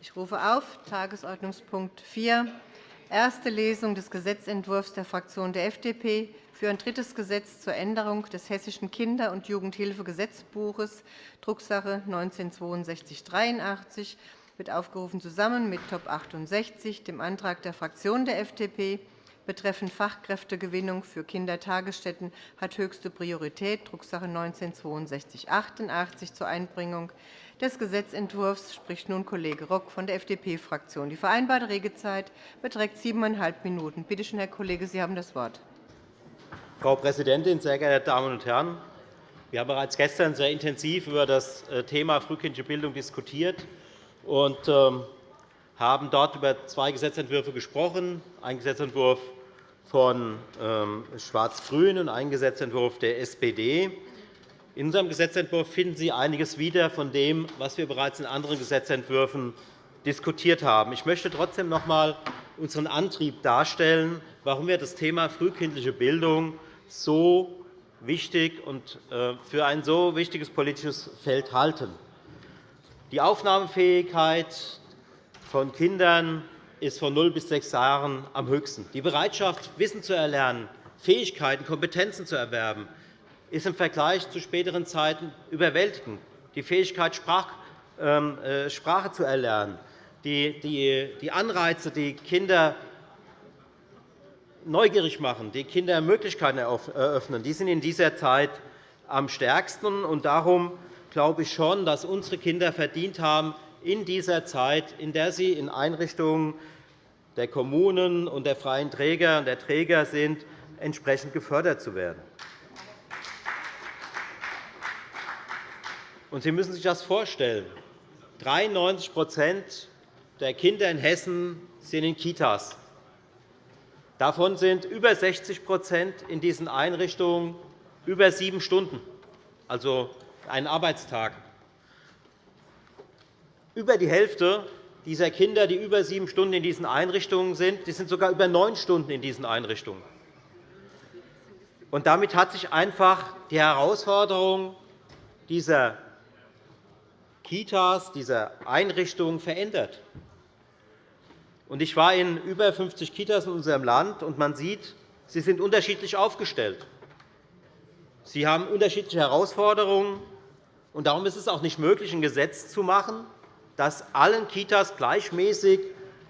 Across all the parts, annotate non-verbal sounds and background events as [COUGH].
Ich rufe auf Tagesordnungspunkt 4, erste Lesung des Gesetzentwurfs der Fraktion der FDP für ein drittes Gesetz zur Änderung des Hessischen Kinder- und Jugendhilfegesetzbuches, Drucksache 19-6283, wird aufgerufen zusammen mit Top 68, dem Antrag der Fraktion der FDP betreffend Fachkräftegewinnung für Kindertagesstätten hat höchste Priorität, Drucksache 19-6288, zur Einbringung des Gesetzentwurfs spricht nun Kollege Rock von der FDP-Fraktion. Die vereinbarte Redezeit beträgt siebeneinhalb Minuten. Bitte schön, Herr Kollege, Sie haben das Wort. Frau Präsidentin, sehr geehrte Damen und Herren! Wir haben bereits gestern sehr intensiv über das äh, Thema frühkindliche Bildung diskutiert und ähm, haben dort über zwei Gesetzentwürfe gesprochen, einen Gesetzentwurf von ähm, Schwarz-Grün und einen Gesetzentwurf der SPD. In unserem Gesetzentwurf finden Sie einiges wieder von dem, was wir bereits in anderen Gesetzentwürfen diskutiert haben. Ich möchte trotzdem noch einmal unseren Antrieb darstellen, warum wir das Thema frühkindliche Bildung so wichtig und äh, für ein so wichtiges politisches Feld halten. Die Aufnahmefähigkeit von Kindern ist von 0 bis 6 Jahren am höchsten. Die Bereitschaft, Wissen zu erlernen, Fähigkeiten, Kompetenzen zu erwerben, ist im Vergleich zu späteren Zeiten überwältigend. Die Fähigkeit, ähm, äh, Sprache zu erlernen, die Anreize, die Kinder neugierig machen, die Kinder Möglichkeiten eröffnen, die sind in dieser Zeit am stärksten. Darum glaube ich schon, dass unsere Kinder verdient haben, in dieser Zeit, in der sie in Einrichtungen der Kommunen und der freien Träger und der Träger sind, entsprechend gefördert zu werden. Sie müssen sich das vorstellen. 93% der Kinder in Hessen sind in Kitas. Davon sind über 60% in diesen Einrichtungen über sieben Stunden, also einen Arbeitstag. Über die Hälfte dieser Kinder, die über sieben Stunden in diesen Einrichtungen sind, die sind sogar über neun Stunden in diesen Einrichtungen. Und damit hat sich einfach die Herausforderung dieser Kitas, dieser Einrichtungen verändert. Ich war in über 50 Kitas in unserem Land, und man sieht, sie sind unterschiedlich aufgestellt. Sie haben unterschiedliche Herausforderungen. Darum ist es auch nicht möglich, ein Gesetz zu machen, das allen Kitas gleichmäßig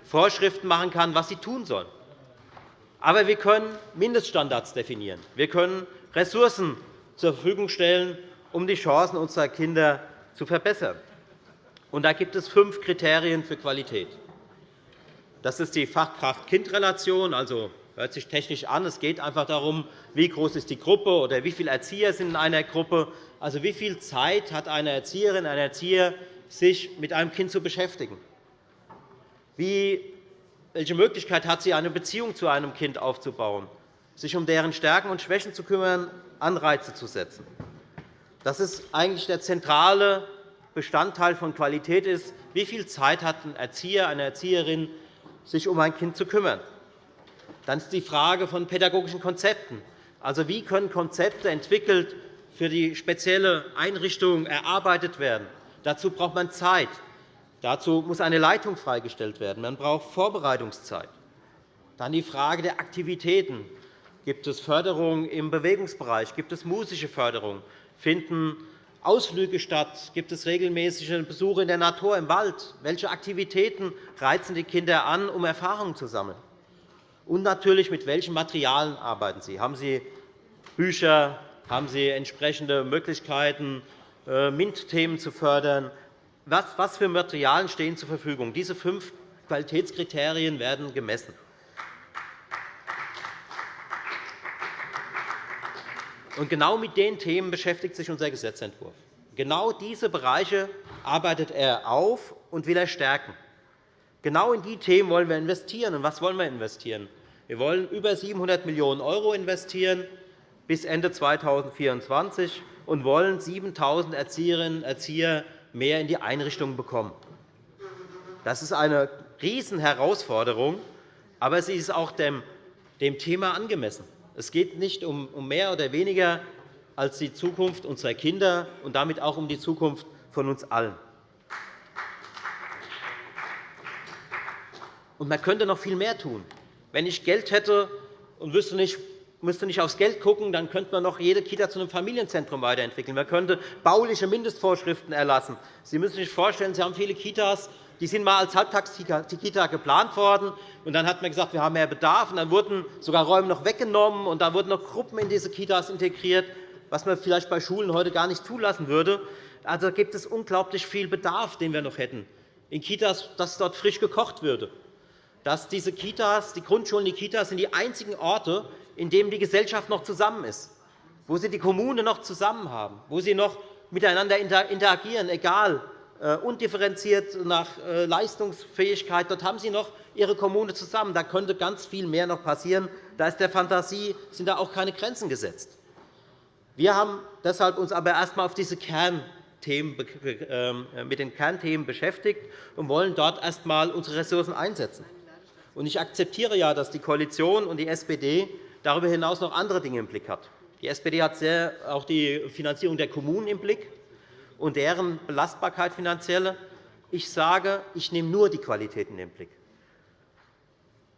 Vorschriften machen kann, was sie tun sollen. Aber wir können Mindeststandards definieren. Wir können Ressourcen zur Verfügung stellen, um die Chancen unserer Kinder zu verbessern. Und da gibt es fünf Kriterien für Qualität. Das ist die Fachkraft-Kind-Relation, also hört sich technisch an. Es geht einfach darum, wie groß ist die Gruppe oder wie viele Erzieher sind in einer Gruppe. Also wie viel Zeit hat eine Erzieherin, ein Erzieher, sich mit einem Kind zu beschäftigen? Wie, welche Möglichkeit hat sie, eine Beziehung zu einem Kind aufzubauen, sich um deren Stärken und Schwächen zu kümmern, Anreize zu setzen? Das ist eigentlich der zentrale Bestandteil von Qualität ist, wie viel Zeit hat ein Erzieher, eine Erzieherin, sich um ein Kind zu kümmern. Dann ist die Frage von pädagogischen Konzepten. Also, wie können Konzepte entwickelt für die spezielle Einrichtung erarbeitet werden? Dazu braucht man Zeit. Dazu muss eine Leitung freigestellt werden. Man braucht Vorbereitungszeit. Dann die Frage der Aktivitäten. Gibt es Förderung im Bewegungsbereich? Gibt es musische Förderung? Finden Ausflüge statt? Gibt es regelmäßige Besuche in der Natur, im Wald? Welche Aktivitäten reizen die Kinder an, um Erfahrungen zu sammeln? Und natürlich, mit welchen Materialien arbeiten Sie? Haben Sie Bücher? Haben Sie entsprechende Möglichkeiten, MINT-Themen zu fördern? Was für Materialien stehen zur Verfügung? Diese fünf Qualitätskriterien werden gemessen. Genau mit den Themen beschäftigt sich unser Gesetzentwurf. Genau diese Bereiche arbeitet er auf und will er stärken. Genau in die Themen wollen wir investieren. Und was wollen wir investieren? Wir wollen über 700 Millionen € investieren bis Ende 2024 und wollen 7.000 Erzieherinnen und Erzieher mehr in die Einrichtungen bekommen. Das ist eine Riesenherausforderung, aber sie ist auch dem Thema angemessen. Es geht nicht um mehr oder weniger als die Zukunft unserer Kinder und damit auch um die Zukunft von uns allen. Und man könnte noch viel mehr tun. Wenn ich Geld hätte und wüsste nicht, müsste nicht aufs Geld schauen, dann könnte man noch jede Kita zu einem Familienzentrum weiterentwickeln. Man könnte bauliche Mindestvorschriften erlassen. Sie müssen sich vorstellen, Sie haben viele Kitas, die sind einmal als Halbtagskita geplant worden. Und dann hat man gesagt, wir haben mehr Bedarf. Und dann wurden sogar Räume noch weggenommen, und dann wurden noch Gruppen in diese Kitas integriert, was man vielleicht bei Schulen heute gar nicht zulassen würde. Also gibt es unglaublich viel Bedarf, den wir noch hätten. In Kitas, dass dort frisch gekocht würde. Dass diese Kitas, die Grundschulen, die Kitas sind die einzigen Orte, in denen die Gesellschaft noch zusammen ist, wo sie die Kommune noch zusammen haben, wo sie noch miteinander interagieren, egal äh, undifferenziert nach äh, Leistungsfähigkeit. Dort haben Sie noch Ihre Kommune zusammen. Da könnte ganz viel mehr noch passieren. Da ist der Fantasie sind da auch keine Grenzen gesetzt. Wir haben deshalb uns aber erst einmal auf diese Kernthemen, ähm, mit den Kernthemen beschäftigt und wollen dort erst einmal unsere Ressourcen einsetzen. Ich akzeptiere ja, dass die Koalition und die SPD darüber hinaus noch andere Dinge im Blick hat. Die SPD hat sehr auch die Finanzierung der Kommunen im Blick und deren Belastbarkeit finanzielle. Ich sage, ich nehme nur die Qualität in den Blick.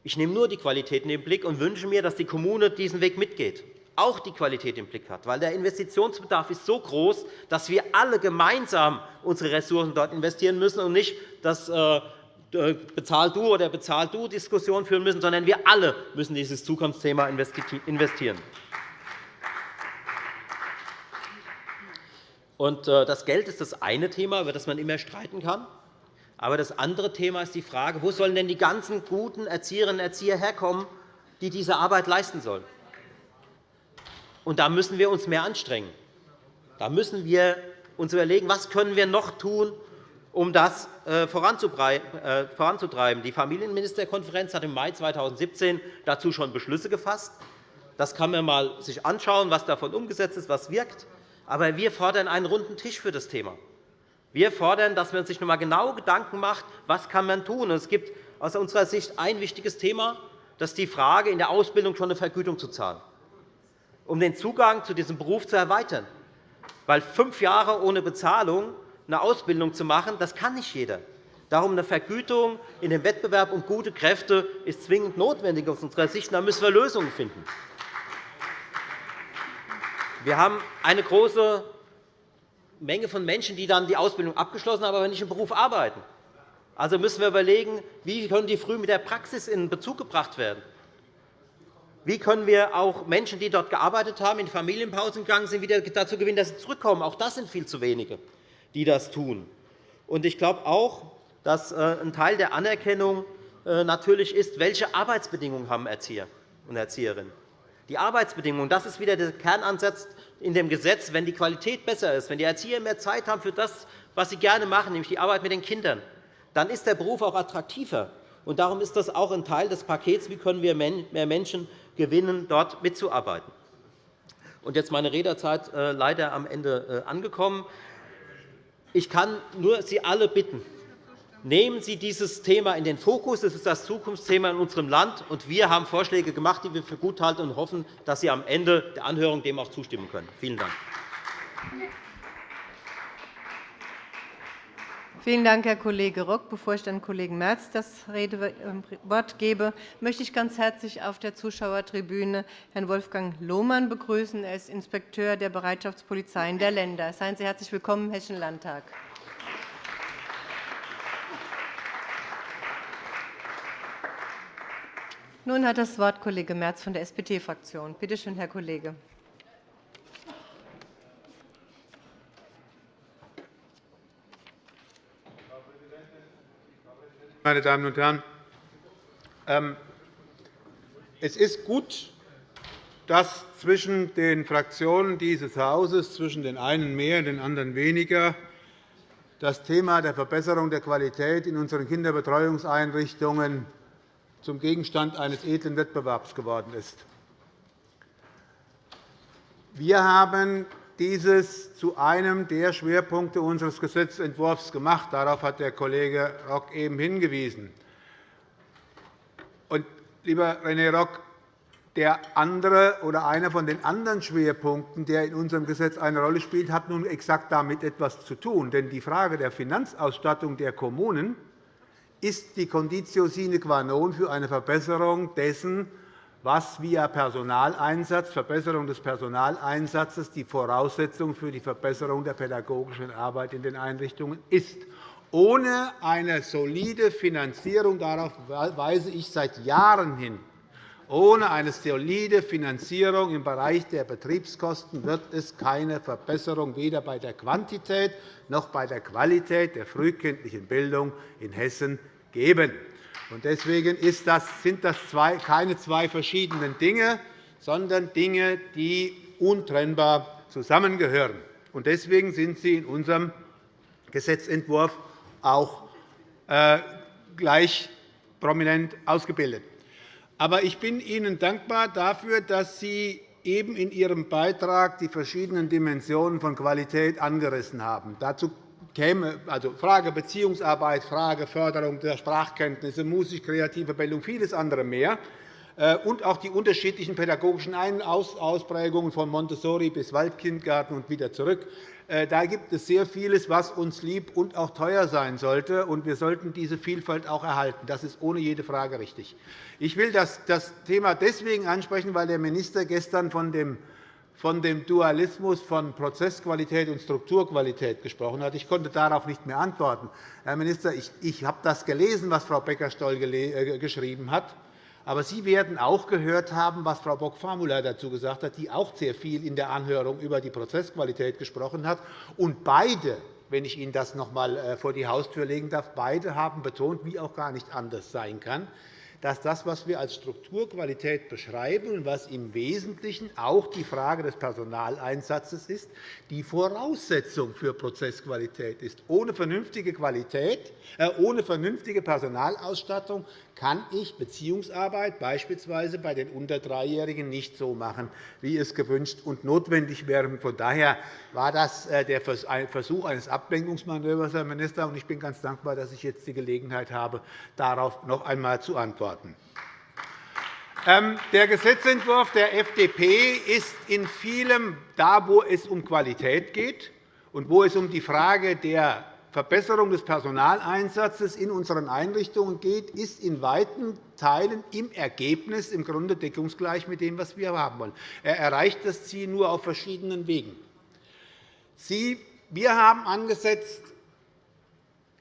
Ich nehme nur die Qualität in den Blick und wünsche mir, dass die Kommune diesen Weg mitgeht, auch die Qualität im Blick hat. Weil der Investitionsbedarf ist so groß, dass wir alle gemeinsam unsere Ressourcen dort investieren müssen und nicht das äh, bezahl du oder bezahl du Diskussion führen müssen, sondern wir alle müssen dieses Zukunftsthema investieren. Äh, das Geld ist das eine Thema, über das man immer streiten kann. Aber das andere Thema ist die Frage, wo sollen denn die ganzen guten Erzieherinnen und Erzieher herkommen, die diese Arbeit leisten sollen? Und da müssen wir uns mehr anstrengen. Da müssen wir uns überlegen, was können wir noch tun, um das äh, äh, voranzutreiben. Die Familienministerkonferenz hat im Mai 2017 dazu schon Beschlüsse gefasst. Das kann man sich mal anschauen, was davon umgesetzt ist, was wirkt. Aber wir fordern einen runden Tisch für das Thema. Wir fordern, dass man sich noch einmal genau Gedanken macht, was kann man tun. Es gibt aus unserer Sicht ein wichtiges Thema, das ist die Frage, in der Ausbildung schon eine Vergütung zu zahlen, um den Zugang zu diesem Beruf zu erweitern. Weil fünf Jahre ohne Bezahlung eine Ausbildung zu machen, das kann nicht jeder. Darum eine Vergütung in dem Wettbewerb um gute Kräfte ist zwingend notwendig aus unserer Sicht. Da müssen wir Lösungen finden. Wir haben eine große Menge von Menschen, die dann die Ausbildung abgeschlossen haben, aber nicht im Beruf arbeiten. Also müssen wir überlegen, wie können die früh mit der Praxis in Bezug gebracht werden. Wie können wir auch Menschen, die dort gearbeitet haben, in Familienpausen gegangen sind, wieder dazu gewinnen, dass sie zurückkommen? Auch das sind viel zu wenige, die das tun. Ich glaube auch, dass äh, ein Teil der Anerkennung äh, natürlich ist, welche Arbeitsbedingungen haben Erzieher und Erzieherinnen die Arbeitsbedingungen. Das ist wieder der Kernansatz in dem Gesetz. Wenn die Qualität besser ist, wenn die Erzieher mehr Zeit haben für das, was sie gerne machen, nämlich die Arbeit mit den Kindern, dann ist der Beruf auch attraktiver. Und darum ist das auch ein Teil des Pakets, wie können wir mehr Menschen gewinnen, dort mitzuarbeiten. Und jetzt meine Redezeit äh, leider am Ende angekommen. Ich kann nur Sie alle bitten, Nehmen Sie dieses Thema in den Fokus. Es ist das Zukunftsthema in unserem Land. und Wir haben Vorschläge gemacht, die wir für gut halten, und hoffen, dass Sie am Ende der Anhörung dem auch zustimmen können. Vielen Dank. Vielen Dank, Herr Kollege Rock. Bevor ich dann Kollegen Merz das Redewort gebe, möchte ich ganz herzlich auf der Zuschauertribüne Herrn Wolfgang Lohmann begrüßen. Er ist Inspekteur der Bereitschaftspolizeien der Länder. Seien Sie herzlich willkommen im Hessischen Landtag. Nun hat das Wort Kollege Merz von der SPD-Fraktion. Bitte schön, Herr Kollege. Meine Damen und Herren, ähm, es ist gut, dass zwischen den Fraktionen dieses Hauses, zwischen den einen mehr, und den anderen weniger, das Thema der Verbesserung der Qualität in unseren Kinderbetreuungseinrichtungen zum Gegenstand eines edlen Wettbewerbs geworden ist. Wir haben dieses zu einem der Schwerpunkte unseres Gesetzentwurfs gemacht. Darauf hat der Kollege Rock eben hingewiesen. Und, lieber René Rock, der andere oder einer von den anderen Schwerpunkten, der in unserem Gesetz eine Rolle spielt, hat nun exakt damit etwas zu tun. Denn die Frage der Finanzausstattung der Kommunen ist die Conditio sine qua non für eine Verbesserung dessen, was via Personaleinsatz, Verbesserung des Personaleinsatzes die Voraussetzung für die Verbesserung der pädagogischen Arbeit in den Einrichtungen ist. Ohne eine solide Finanzierung, darauf weise ich seit Jahren hin, ohne eine solide Finanzierung im Bereich der Betriebskosten wird es keine Verbesserung weder bei der Quantität noch bei der Qualität der frühkindlichen Bildung in Hessen geben. Deswegen sind das keine zwei verschiedenen Dinge, sondern Dinge, die untrennbar zusammengehören. Deswegen sind sie in unserem Gesetzentwurf auch äh, gleich prominent ausgebildet. Aber ich bin Ihnen dankbar dafür, dass Sie eben in Ihrem Beitrag die verschiedenen Dimensionen von Qualität angerissen haben. Dazu käme also Frage Beziehungsarbeit, Frage Förderung der Sprachkenntnisse, musisch-kreative Bildung, vieles andere mehr äh, und auch die unterschiedlichen pädagogischen Ausprägungen von Montessori bis Waldkindgarten und wieder zurück. Äh, da gibt es sehr vieles, was uns lieb und auch teuer sein sollte. und Wir sollten diese Vielfalt auch erhalten. Das ist ohne jede Frage richtig. Ich will das Thema deswegen ansprechen, weil der Minister gestern von dem von dem Dualismus von Prozessqualität und Strukturqualität gesprochen hat. Ich konnte darauf nicht mehr antworten. Herr Minister, ich habe das gelesen, was Frau Becker-Stoll äh, geschrieben hat. Aber Sie werden auch gehört haben, was Frau Bock-Famula dazu gesagt hat, die auch sehr viel in der Anhörung über die Prozessqualität gesprochen hat. Und beide, wenn ich Ihnen das noch einmal äh, vor die Haustür legen darf, beide haben betont, wie auch gar nicht anders sein kann, dass das, was wir als Strukturqualität beschreiben und was im Wesentlichen auch die Frage des Personaleinsatzes ist, die Voraussetzung für Prozessqualität ist. Ohne vernünftige, Qualität, äh, ohne vernünftige Personalausstattung kann ich Beziehungsarbeit beispielsweise bei den unter Dreijährigen nicht so machen, wie es gewünscht und notwendig wäre. Von daher war das äh, der Versuch eines Ablenkungsmanövers, Herr Minister. Ich bin ganz dankbar, dass ich jetzt die Gelegenheit habe, darauf noch einmal zu antworten. Ähm, der Gesetzentwurf der FDP ist in vielem da, wo es um Qualität geht und wo es um die Frage der Verbesserung des Personaleinsatzes in unseren Einrichtungen geht, ist in weiten Teilen im Ergebnis im Grunde deckungsgleich mit dem, was wir haben wollen. Er erreicht das Ziel nur auf verschiedenen Wegen. wir haben angesetzt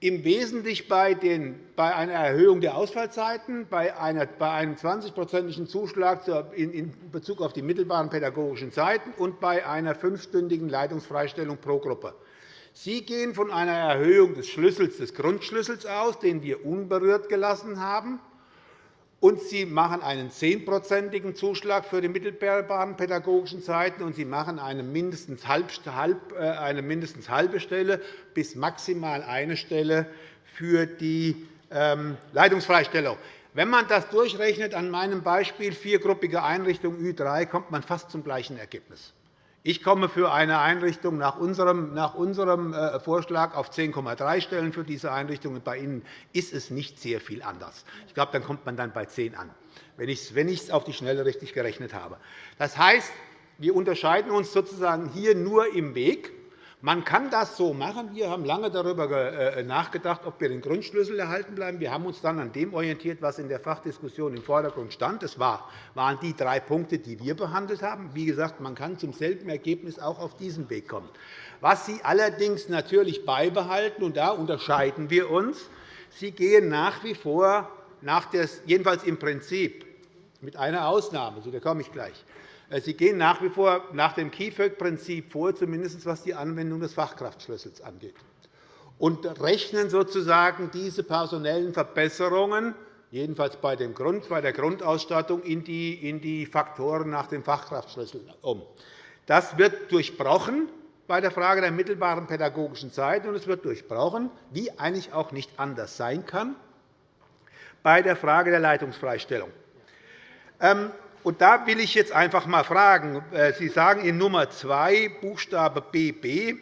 im Wesentlichen bei, einer Erhöhung der Ausfallzeiten, bei einem 20-prozentigen Zuschlag in Bezug auf die mittelbaren pädagogischen Zeiten und bei einer fünfstündigen Leitungsfreistellung pro Gruppe. Sie gehen von einer Erhöhung des Schlüssels, des Grundschlüssels aus, den wir unberührt gelassen haben, und Sie machen einen zehnprozentigen Zuschlag für die mittelbaren pädagogischen Zeiten, und Sie machen eine mindestens, äh, eine mindestens halbe Stelle bis maximal eine Stelle für die ähm, Leitungsfreistellung. Wenn man das durchrechnet an meinem Beispiel viergruppige Einrichtung Ü3, kommt man fast zum gleichen Ergebnis. Ich komme für eine Einrichtung nach unserem, äh, Vorschlag auf 10,3 Stellen für diese Einrichtung. Bei Ihnen ist es nicht sehr viel anders. Ich glaube, dann kommt man dann bei 10 an, wenn ich es auf die Schnelle richtig gerechnet habe. Das heißt, wir unterscheiden uns sozusagen hier nur im Weg. Man kann das so machen. Wir haben lange darüber äh, nachgedacht, ob wir den Grundschlüssel erhalten bleiben. Wir haben uns dann an dem orientiert, was in der Fachdiskussion im Vordergrund stand. Das waren die drei Punkte, die wir behandelt haben. Wie gesagt, man kann zum selben Ergebnis auch auf diesem Weg kommen. Was Sie allerdings natürlich beibehalten, und da unterscheiden wir uns, Sie gehen nach wie vor, nach des, jedenfalls im Prinzip, mit einer Ausnahme, zu der komme ich gleich, Sie gehen nach wie vor nach dem KIföG-Prinzip vor, zumindest was die Anwendung des Fachkraftschlüssels angeht, und rechnen sozusagen diese personellen Verbesserungen jedenfalls bei, der Grundausstattung in die Faktoren nach dem Fachkraftschlüssel um. Das wird durchbrochen bei der Frage der mittelbaren pädagogischen Zeit, und es wird durchbrochen, wie eigentlich auch nicht anders sein kann, bei der Frage der Leitungsfreistellung. Und da will ich jetzt einfach einmal fragen. Äh, Sie sagen in Nummer 2, Buchstabe BB,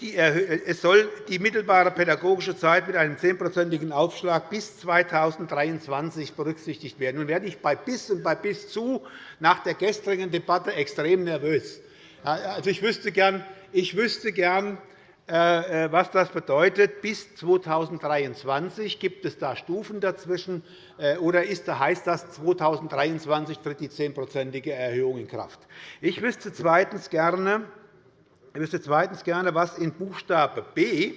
die es soll die mittelbare pädagogische Zeit mit einem zehnprozentigen Aufschlag bis 2023 berücksichtigt werden. Nun werde ich bei bis und bei bis zu nach der gestrigen Debatte extrem nervös. Also, ich wüsste gern, ich wüsste gern äh, was das bedeutet. Bis 2023 gibt es da Stufen dazwischen, oder ist, heißt das, 2023 tritt die zehnprozentige Erhöhung in Kraft. Ich wüsste zweitens gerne, ich wüsste zweitens gerne, was in Buchstabe B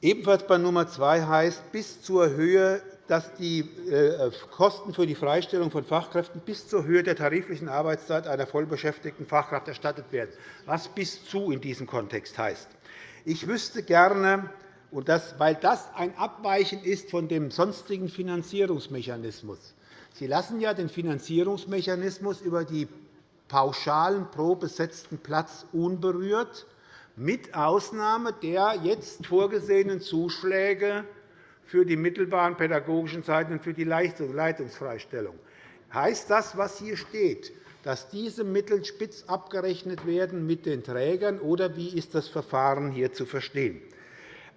ebenfalls bei Nummer 2 heißt, bis zur Höhe dass die äh, Kosten für die Freistellung von Fachkräften bis zur Höhe der tariflichen Arbeitszeit einer vollbeschäftigten Fachkraft erstattet werden, was bis zu in diesem Kontext heißt. Ich wüsste gerne, und das, weil das ein Abweichen ist von dem sonstigen Finanzierungsmechanismus. Sie lassen ja den Finanzierungsmechanismus über die Pauschalen pro besetzten Platz unberührt, mit Ausnahme der jetzt vorgesehenen Zuschläge für die mittelbaren pädagogischen Zeiten und für die Leitungsfreistellung. Heißt das, was hier steht, dass diese Mittel spitz abgerechnet werden mit den Trägern, oder wie ist das Verfahren hier zu verstehen?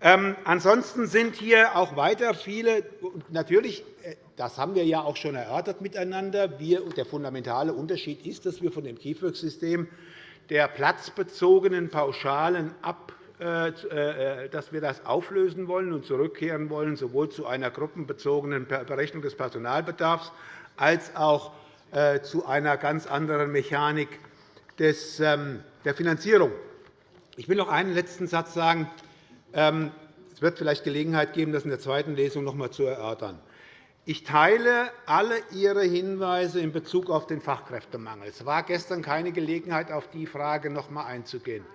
Ähm, ansonsten sind hier auch weiter viele, natürlich, äh, das haben wir ja auch schon erörtert miteinander, wir, der fundamentale Unterschied ist, dass wir von dem KIföG-System der platzbezogenen Pauschalen ab dass wir das auflösen wollen und zurückkehren wollen, sowohl zu einer gruppenbezogenen Berechnung des Personalbedarfs als auch äh, zu einer ganz anderen Mechanik ähm, der Finanzierung. Ich will noch einen letzten Satz sagen. Ähm, es wird vielleicht Gelegenheit geben, das in der zweiten Lesung noch einmal zu erörtern. Ich teile alle Ihre Hinweise in Bezug auf den Fachkräftemangel. Es war gestern keine Gelegenheit, auf die Frage noch einmal einzugehen.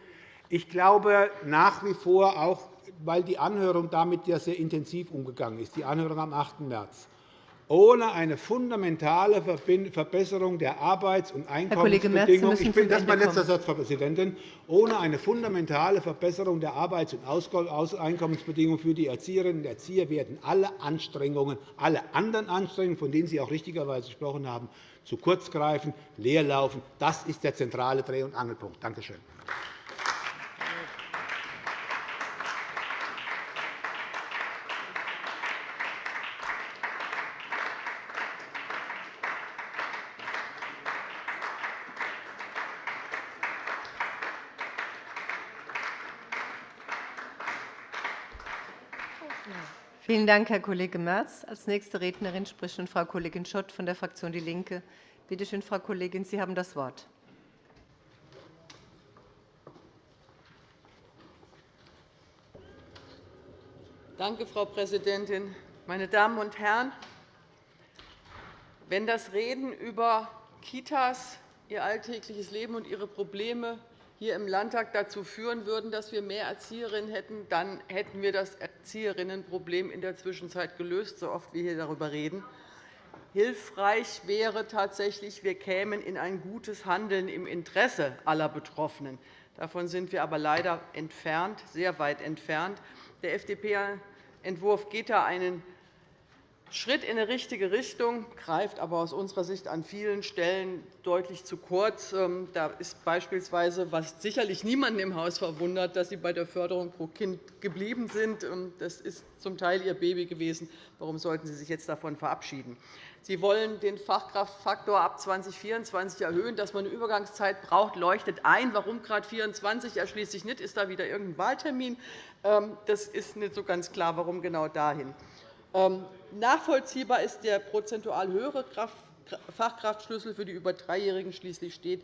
Ich glaube nach wie vor, auch weil die Anhörung damit ja sehr intensiv umgegangen ist, die Anhörung am 8. März, ohne eine fundamentale Verbesserung der Arbeits- und Einkommensbedingungen ich bin, das mein letzter Satz, Frau Präsidentin, ohne eine fundamentale Verbesserung der Arbeits- und Einkommensbedingungen für die Erzieherinnen und Erzieher werden alle Anstrengungen, alle anderen Anstrengungen, von denen Sie auch richtigerweise gesprochen haben, zu kurz greifen, leer laufen. Das ist der zentrale Dreh- und Angelpunkt. Danke schön. Vielen Dank, Herr Kollege Merz. Als nächste Rednerin spricht nun Frau Kollegin Schott von der Fraktion DIE LINKE. Bitte schön, Frau Kollegin, Sie haben das Wort. Danke, Frau Präsidentin. Meine Damen und Herren, wenn das Reden über Kitas, ihr alltägliches Leben und ihre Probleme hier im Landtag dazu führen würden, dass wir mehr Erzieherinnen hätten, dann hätten wir das Erzieherinnenproblem in der Zwischenzeit gelöst, so oft wir hier darüber reden. Hilfreich wäre tatsächlich, wir kämen in ein gutes Handeln im Interesse aller Betroffenen. Davon sind wir aber leider entfernt, sehr weit entfernt. Der FDP-Entwurf geht da einen Schritt in die richtige Richtung, greift aber aus unserer Sicht an vielen Stellen deutlich zu kurz. Ähm, da ist beispielsweise, was sicherlich niemanden im Haus verwundert, dass Sie bei der Förderung pro Kind geblieben sind. Ähm, das ist zum Teil Ihr Baby gewesen. Warum sollten Sie sich jetzt davon verabschieden? Sie wollen den Fachkraftfaktor ab 2024 erhöhen. Dass man eine Übergangszeit braucht, leuchtet ein. Warum gerade 2024 erschließt sich nicht? Ist da wieder irgendein Wahltermin? Ähm, das ist nicht so ganz klar, warum genau dahin. Ähm, nachvollziehbar ist der prozentual höhere Fachkraftschlüssel für die über Dreijährigen. Schließlich steht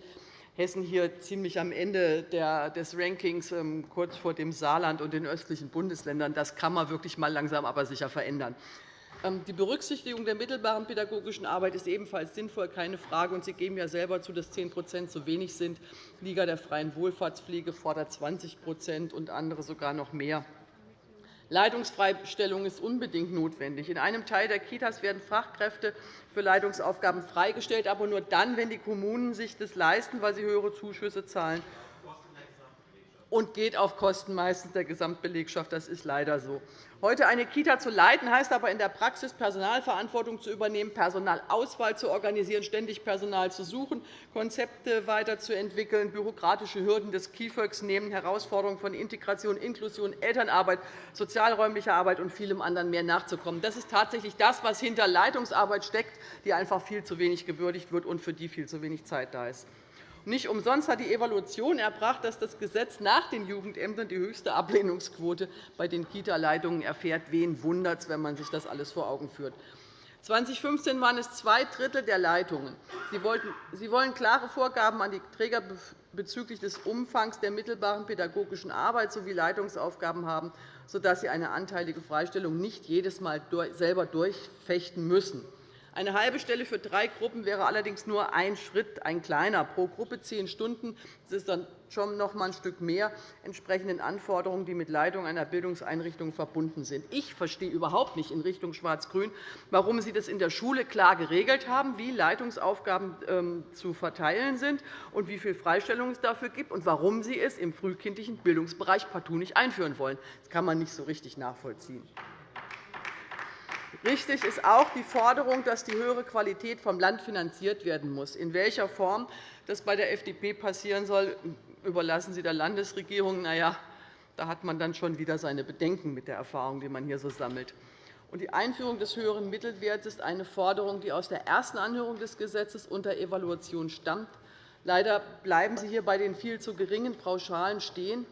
Hessen hier ziemlich am Ende des Rankings, ähm, kurz vor dem Saarland und den östlichen Bundesländern. Das kann man wirklich mal langsam aber sicher verändern. Ähm, die Berücksichtigung der mittelbaren pädagogischen Arbeit ist ebenfalls sinnvoll, keine Frage. Sie geben ja selber zu, dass 10% zu wenig sind. Die Liga der freien Wohlfahrtspflege fordert 20% und andere sogar noch mehr. Leitungsfreistellung ist unbedingt notwendig. In einem Teil der Kitas werden Fachkräfte für Leitungsaufgaben freigestellt, aber nur dann, wenn die Kommunen sich das leisten, weil sie höhere Zuschüsse zahlen und geht auf Kosten meistens der Gesamtbelegschaft. Das ist leider so. Heute eine Kita zu leiten, heißt aber in der Praxis, Personalverantwortung zu übernehmen, Personalauswahl zu organisieren, ständig Personal zu suchen, Konzepte weiterzuentwickeln. Bürokratische Hürden des KIföG nehmen Herausforderungen von Integration, Inklusion, Elternarbeit, sozialräumlicher Arbeit und vielem anderen mehr nachzukommen. Das ist tatsächlich das, was hinter Leitungsarbeit steckt, die einfach viel zu wenig gewürdigt wird und für die viel zu wenig Zeit da ist. Nicht umsonst hat die Evaluation erbracht, dass das Gesetz nach den Jugendämtern die höchste Ablehnungsquote bei den Kita-Leitungen erfährt. Wen wundert es, wenn man sich das alles vor Augen führt? 2015 waren es zwei Drittel der Leitungen. Sie wollen klare Vorgaben an die Träger bezüglich des Umfangs der mittelbaren pädagogischen Arbeit sowie Leitungsaufgaben haben, sodass sie eine anteilige Freistellung nicht jedes Mal selber durchfechten müssen. Eine halbe Stelle für drei Gruppen wäre allerdings nur ein Schritt, ein kleiner, pro Gruppe zehn Stunden. Das ist dann schon noch einmal ein Stück mehr entsprechenden Anforderungen, die mit Leitung einer Bildungseinrichtung verbunden sind. Ich verstehe überhaupt nicht in Richtung Schwarz-Grün, warum Sie das in der Schule klar geregelt haben, wie Leitungsaufgaben ähm, zu verteilen sind und wie viel Freistellung es dafür gibt, und warum Sie es im frühkindlichen Bildungsbereich partout nicht einführen wollen. Das kann man nicht so richtig nachvollziehen. Richtig ist auch die Forderung, dass die höhere Qualität vom Land finanziert werden muss. In welcher Form das bei der FDP passieren soll, überlassen Sie der Landesregierung. Na ja, da hat man dann schon wieder seine Bedenken mit der Erfahrung, die man hier so sammelt. Die Einführung des höheren Mittelwerts ist eine Forderung, die aus der ersten Anhörung des Gesetzes unter Evaluation stammt. Leider bleiben Sie hier bei den viel zu geringen Pauschalen stehen.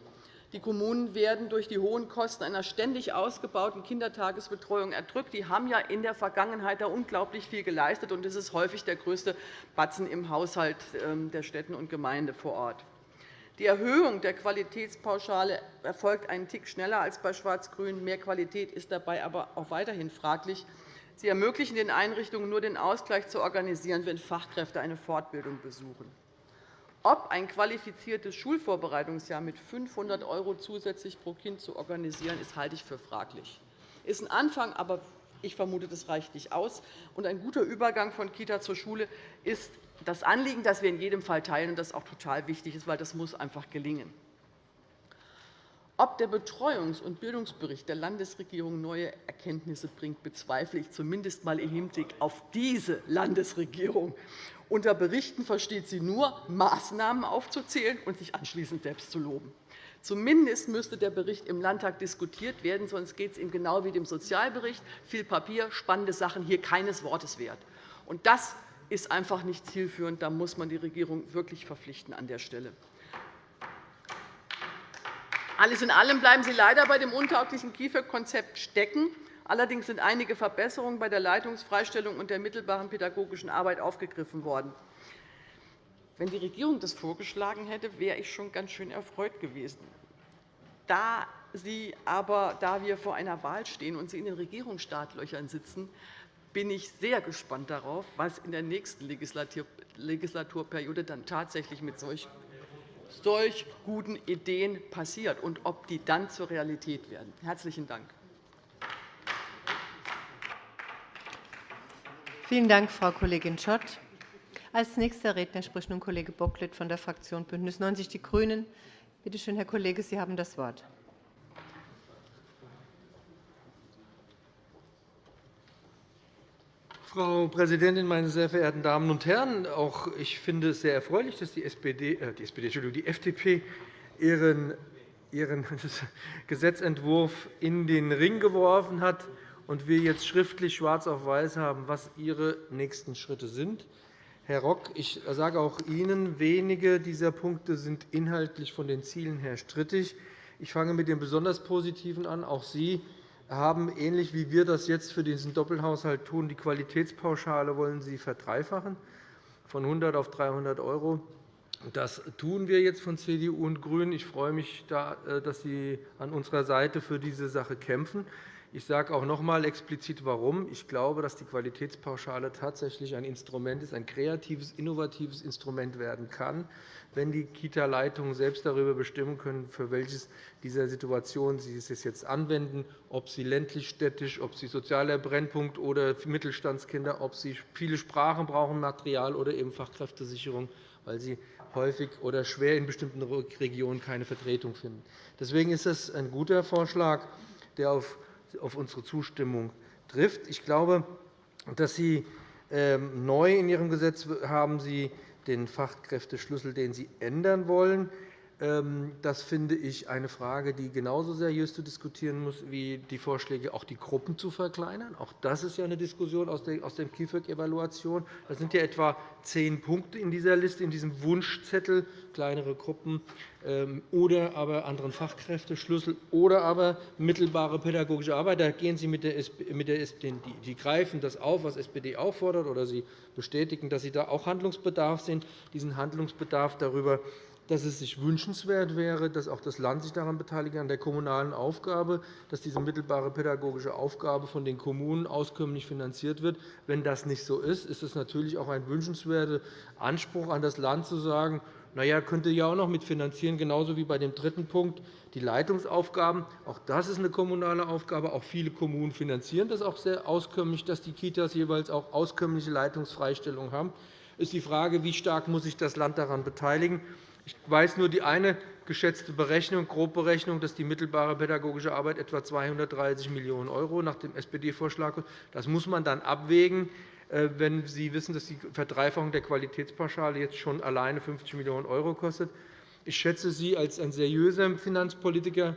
Die Kommunen werden durch die hohen Kosten einer ständig ausgebauten Kindertagesbetreuung erdrückt. Die haben ja in der Vergangenheit da unglaublich viel geleistet, und es ist häufig der größte Batzen im Haushalt ähm, der Städte und Gemeinden vor Ort. Die Erhöhung der Qualitätspauschale erfolgt einen Tick schneller als bei Schwarz-Grün. Mehr Qualität ist dabei aber auch weiterhin fraglich. Sie ermöglichen den Einrichtungen nur, den Ausgleich zu organisieren, wenn Fachkräfte eine Fortbildung besuchen. Ob ein qualifiziertes Schulvorbereitungsjahr mit 500 € zusätzlich pro Kind zu organisieren, ist, halte ich für fraglich. Das ist ein Anfang, aber ich vermute, das reicht nicht aus. Und ein guter Übergang von Kita zur Schule ist das Anliegen, das wir in jedem Fall teilen und das auch total wichtig ist, weil das muss einfach gelingen. Ob der Betreuungs- und Bildungsbericht der Landesregierung neue Erkenntnisse bringt, bezweifle ich zumindest einmal im Hinblick auf diese Landesregierung. Unter Berichten versteht sie nur, Maßnahmen aufzuzählen und sich anschließend selbst zu loben. Zumindest müsste der Bericht im Landtag diskutiert werden, sonst geht es ihm genau wie dem Sozialbericht. Viel Papier, spannende Sachen, hier keines Wortes wert. Und das ist einfach nicht zielführend. Da muss man die Regierung wirklich verpflichten an der Stelle. Alles in allem bleiben Sie leider bei dem untauglichen KIföG-Konzept stecken. Allerdings sind einige Verbesserungen bei der Leitungsfreistellung und der mittelbaren pädagogischen Arbeit aufgegriffen worden. Wenn die Regierung das vorgeschlagen hätte, wäre ich schon ganz schön erfreut gewesen. Da, Sie aber, da wir vor einer Wahl stehen und Sie in den Regierungsstartlöchern sitzen, bin ich sehr gespannt darauf, was in der nächsten Legislaturperiode dann tatsächlich mit solch solch guten Ideen passiert und ob die dann zur Realität werden. – Herzlichen Dank. Vielen Dank, Frau Kollegin Schott. Als nächster Redner spricht nun Kollege Bocklet von der Fraktion BÜNDNIS 90 die GRÜNEN. Bitte schön, Herr Kollege, Sie haben das Wort. Frau Präsidentin, meine sehr verehrten Damen und Herren! Auch ich finde es sehr erfreulich, dass die, SPD, äh, die, SPD, die FDP ihren, ihren [LAUGHS] Gesetzentwurf in den Ring geworfen hat und wir jetzt schriftlich schwarz auf weiß haben, was Ihre nächsten Schritte sind. Herr Rock, ich sage auch Ihnen, wenige dieser Punkte sind inhaltlich von den Zielen her strittig. Ich fange mit dem besonders Positiven an. Auch Sie haben, ähnlich wie wir das jetzt für diesen Doppelhaushalt tun, die Qualitätspauschale wollen Sie verdreifachen, von 100 auf 300 €. Das tun wir jetzt von CDU und GRÜNEN. Ich freue mich, äh, dass Sie an unserer Seite für diese Sache kämpfen. Ich sage auch noch einmal explizit, warum. Ich glaube, dass die Qualitätspauschale tatsächlich ein Instrument ist, ein kreatives, innovatives Instrument werden kann, wenn die Kita-Leitungen selbst darüber bestimmen können, für welches dieser Situationen sie es jetzt anwenden, ob sie ländlich, städtisch, ob sie sozialer Brennpunkt oder Mittelstandskinder, ob sie viele Sprachen brauchen, Material oder eben Fachkräftesicherung, weil sie häufig oder schwer in bestimmten Regionen keine Vertretung finden. Deswegen ist das ein guter Vorschlag, der auf auf unsere Zustimmung trifft. Ich glaube, dass Sie ähm, neu in Ihrem Gesetz haben Sie den Fachkräfteschlüssel, den Sie ändern wollen. Ähm, das finde ich eine Frage, die genauso seriös zu diskutieren muss wie die Vorschläge, auch die Gruppen zu verkleinern. Auch das ist ja eine Diskussion aus der KIföG-Evaluation. Das sind ja etwa zehn Punkte in dieser Liste, in diesem Wunschzettel, kleinere Gruppen ähm, oder aber anderen Fachkräfteschlüssel oder aber mittelbare pädagogische Arbeit. Da gehen Sie mit der SPD, die greifen das auf, was SPD auch fordert, oder Sie bestätigen, dass Sie da auch Handlungsbedarf sehen. Diesen Handlungsbedarf darüber dass es sich wünschenswert wäre, dass auch das Land sich daran beteiligt, an der kommunalen Aufgabe, dass diese mittelbare pädagogische Aufgabe von den Kommunen auskömmlich finanziert wird. Wenn das nicht so ist, ist es natürlich auch ein wünschenswerter Anspruch an das Land, zu sagen, na ja, könnte ja auch noch mitfinanzieren, genauso wie bei dem dritten Punkt, die Leitungsaufgaben. Auch das ist eine kommunale Aufgabe. Auch viele Kommunen finanzieren das auch sehr auskömmlich, dass die Kitas jeweils auch auskömmliche Leitungsfreistellungen haben. Es ist die Frage, wie stark muss sich das Land daran beteiligen muss. Ich weiß nur die eine geschätzte Berechnung, Grobberechnung, dass die mittelbare pädagogische Arbeit etwa 230 Millionen € nach dem SPD-Vorschlag kostet. Das muss man dann abwägen, äh, wenn Sie wissen, dass die Verdreifachung der Qualitätspauschale jetzt schon alleine 50 Millionen € kostet. Ich schätze Sie als ein seriöser Finanzpolitiker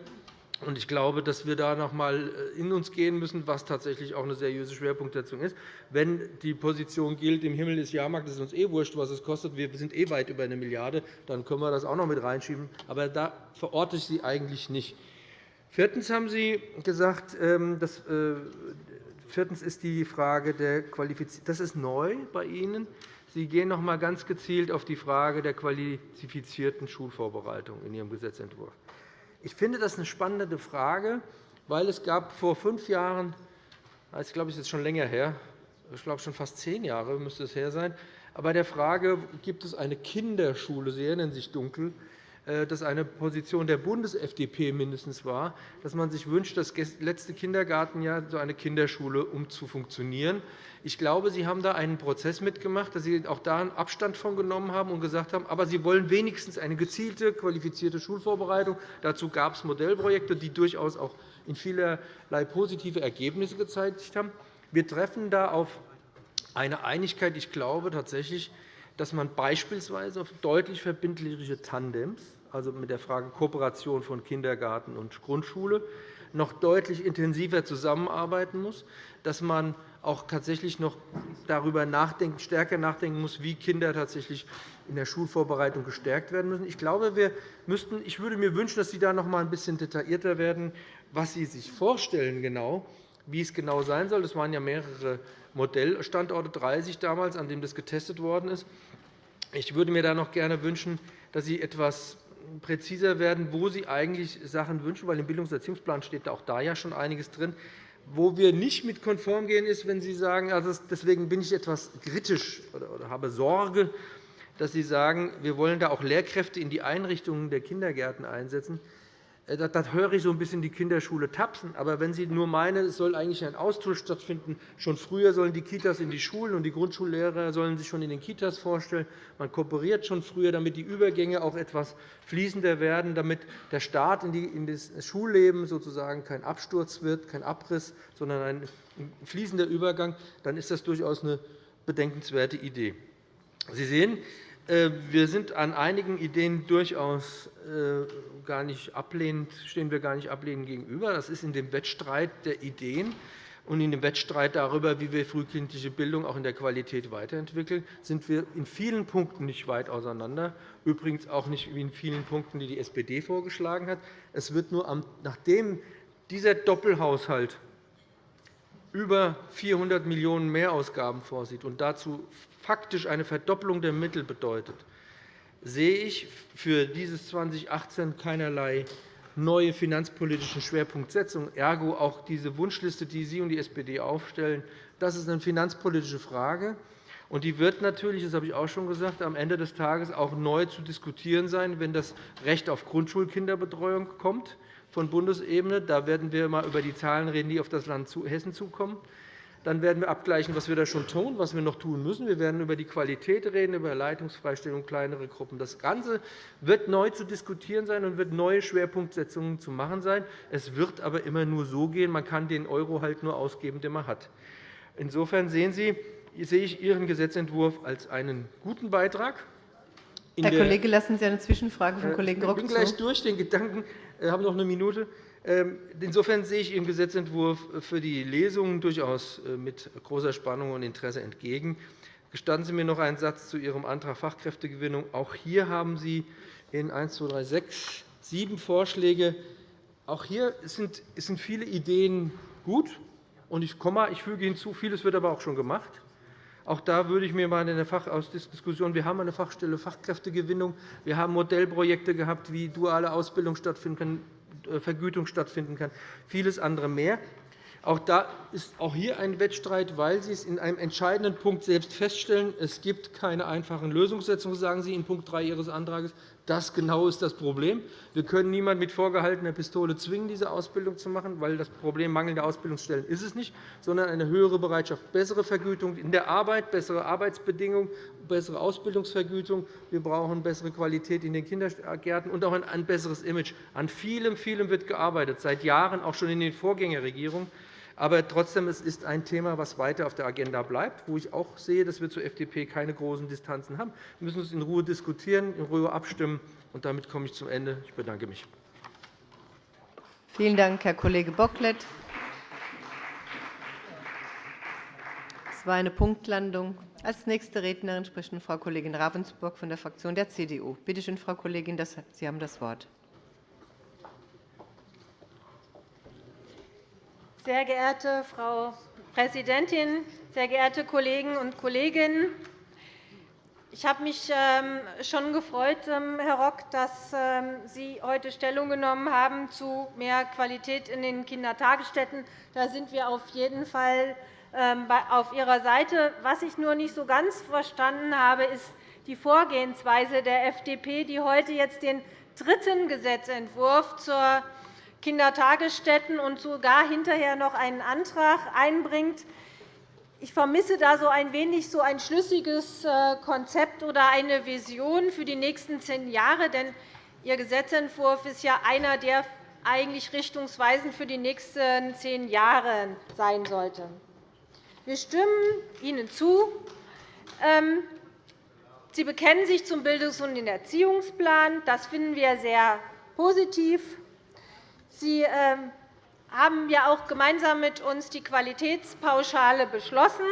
ich glaube, dass wir da noch einmal äh, in uns gehen müssen, was tatsächlich auch eine seriöse Schwerpunktsetzung ist. Wenn die Position gilt, im Himmel des Jahrmarkts ist uns eh wurscht, was es kostet, wir sind eh weit über eine Milliarde, dann können wir das auch noch mit reinschieben. Aber da verorte ich Sie eigentlich nicht. Viertens haben Sie gesagt, ähm, dass, äh, viertens ist die Frage der Qualifizierung. Das ist neu bei Ihnen. Sie gehen noch einmal ganz gezielt auf die Frage der qualifizierten Schulvorbereitung in Ihrem Gesetzentwurf. Ich finde das eine spannende Frage, weil es gab vor fünf Jahren, ich glaube, es ist schon länger her, ich glaube schon fast zehn Jahre müsste es her sein, bei der Frage, gibt es eine Kinderschule, Sie erinnern sich dunkel, das eine Position der Bundes-FDP mindestens war, dass man sich wünscht, das letzte Kindergartenjahr so eine Kinderschule um zu funktionieren. Ich glaube, Sie haben da einen Prozess mitgemacht, dass Sie auch da einen Abstand von genommen haben und gesagt haben, aber Sie wollen wenigstens eine gezielte, qualifizierte Schulvorbereitung. Dazu gab es Modellprojekte, die durchaus auch in vielerlei positive Ergebnisse gezeigt haben. Wir treffen da auf eine Einigkeit. Ich glaube tatsächlich, dass man beispielsweise auf deutlich verbindliche Tandems, also mit der Frage Kooperation von Kindergarten und Grundschule, noch deutlich intensiver zusammenarbeiten muss, dass man auch tatsächlich noch darüber nachdenken, stärker nachdenken muss, wie Kinder tatsächlich in der Schulvorbereitung gestärkt werden müssen. Ich glaube, wir müssten, ich würde mir wünschen, dass Sie da noch einmal ein bisschen detaillierter werden, was Sie sich vorstellen, genau, wie es genau sein soll. Es waren ja mehrere Modellstandorte, 30 damals, an denen das getestet worden ist. Ich würde mir da noch gerne wünschen, dass Sie etwas präziser werden, wo Sie eigentlich Sachen wünschen, weil im Bildungserziehungsplan steht auch da ja schon einiges drin. Wo wir nicht mit konform gehen, ist, wenn Sie sagen, also deswegen bin ich etwas kritisch oder habe Sorge, dass Sie sagen, wir wollen da auch Lehrkräfte in die Einrichtungen der Kindergärten einsetzen. Äh, da höre ich so ein bisschen die Kinderschule tapsen. Aber wenn Sie nur meinen, es soll eigentlich ein Austausch stattfinden, schon früher sollen die Kitas in die Schulen und die Grundschullehrer sollen sich schon in den Kitas vorstellen. Man kooperiert schon früher, damit die Übergänge auch etwas fließender werden, damit der Start in das Schulleben sozusagen kein Absturz wird, kein Abriss, sondern ein fließender Übergang. Dann ist das durchaus eine bedenkenswerte Idee. Sie sehen, wir sind an einigen Ideen durchaus äh, gar nicht ablehnend, stehen wir gar nicht ablehnend gegenüber. Das ist in dem Wettstreit der Ideen und in dem Wettstreit darüber, wie wir frühkindliche Bildung auch in der Qualität weiterentwickeln, sind wir in vielen Punkten nicht weit auseinander, übrigens auch nicht in vielen Punkten, die die SPD vorgeschlagen hat. Es wird nur, nachdem dieser Doppelhaushalt über 400 Millionen € Mehrausgaben vorsieht und dazu faktisch eine Verdopplung der Mittel bedeutet, sehe ich für dieses 2018 keinerlei neue finanzpolitische Schwerpunktsetzung. Ergo auch diese Wunschliste, die Sie und die SPD aufstellen, das ist eine finanzpolitische Frage. Und die wird natürlich, das habe ich auch schon gesagt, am Ende des Tages auch neu zu diskutieren sein, wenn das Recht auf Grundschulkinderbetreuung kommt von Bundesebene. Da werden wir einmal über die Zahlen reden, die auf das Land Hessen zukommen. Dann werden wir abgleichen, was wir da schon tun, was wir noch tun müssen. Wir werden über die Qualität reden, über Leitungsfreistellung, kleinere Gruppen. Das Ganze wird neu zu diskutieren sein und wird neue Schwerpunktsetzungen zu machen sein. Es wird aber immer nur so gehen. Man kann den Euro halt nur ausgeben, den man hat. Insofern sehen Sie, sehe ich Ihren Gesetzentwurf als einen guten Beitrag Herr Kollege, lassen Sie eine Zwischenfrage vom Kollegen Rock Ich bin gleich durch den Gedanken, ich habe noch eine Minute. Ähm, insofern sehe ich Ihrem Gesetzentwurf für die Lesungen durchaus äh, mit großer Spannung und Interesse entgegen. Gestatten Sie mir noch einen Satz zu Ihrem Antrag Fachkräftegewinnung. Auch hier haben Sie in 1, 2, 3, 6, 7 Vorschläge. Auch hier sind viele Ideen gut. Ich füge hinzu, vieles wird aber auch schon gemacht. Auch da würde ich mir mal in der Fachausdiskussion, wir haben eine Fachstelle Fachkräftegewinnung, wir haben Modellprojekte gehabt, wie duale Ausbildung stattfinden kann, äh, Vergütung stattfinden kann, vieles andere mehr. Auch da ist auch hier ein Wettstreit, weil Sie es in einem entscheidenden Punkt selbst feststellen. Es gibt keine einfachen Lösungssetzungen, sagen Sie in Punkt 3 Ihres Antrags. Das genau ist das Problem. Wir können niemanden mit vorgehaltener Pistole zwingen, diese Ausbildung zu machen, weil das Problem mangelnder Ausbildungsstellen ist es nicht, sondern eine höhere Bereitschaft, bessere Vergütung in der Arbeit, bessere Arbeitsbedingungen, bessere Ausbildungsvergütung. Wir brauchen bessere Qualität in den Kindergärten und auch ein besseres Image. An vielem, vielem wird gearbeitet, seit Jahren, auch schon in den Vorgängerregierungen. Aber trotzdem es ist ein Thema, das weiter auf der Agenda bleibt, wo ich auch sehe, dass wir zur FDP keine großen Distanzen haben. Wir müssen es in Ruhe diskutieren, in Ruhe abstimmen. Und damit komme ich zum Ende. Ich bedanke mich. Vielen Dank, Herr Kollege Bocklet. Es war eine Punktlandung. Als nächste Rednerin spricht Frau Kollegin Ravensburg von der Fraktion der CDU. Bitte schön, Frau Kollegin, Sie haben das Wort. Sehr geehrte Frau Präsidentin, sehr geehrte Kolleginnen und Kollegen! Ich habe mich ähm, schon gefreut, ähm, Herr Rock, dass ähm, Sie heute Stellung genommen haben zu mehr Qualität in den Kindertagesstätten. Da sind wir auf jeden Fall auf Ihrer Seite. Was ich nur nicht so ganz verstanden habe, ist die Vorgehensweise der FDP, die heute jetzt den dritten Gesetzentwurf zur Kindertagesstätten und sogar hinterher noch einen Antrag einbringt. Ich vermisse da so ein wenig so ein schlüssiges äh, Konzept oder eine Vision für die nächsten zehn Jahre. Denn Ihr Gesetzentwurf ist ja einer, der eigentlich richtungsweisend für die nächsten zehn Jahre sein sollte. Wir stimmen Ihnen zu. Ähm, Sie bekennen sich zum Bildungs- und Erziehungsplan. Das finden wir sehr positiv. Sie ähm, haben ja auch gemeinsam mit uns die Qualitätspauschale beschlossen.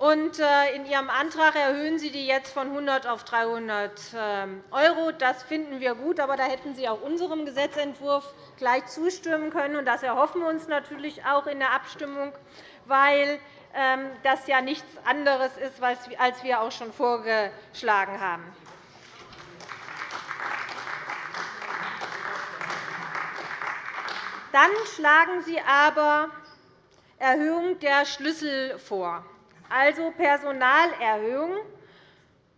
Äh, in Ihrem Antrag erhöhen Sie die jetzt von 100 auf 300 €. Das finden wir gut, aber da hätten Sie auch unserem Gesetzentwurf gleich zustimmen können. Das erhoffen wir uns natürlich auch in der Abstimmung, weil ähm, das ja nichts anderes ist, als wir auch schon vorgeschlagen haben. Dann schlagen Sie aber Erhöhung der Schlüssel vor, also Personalerhöhung.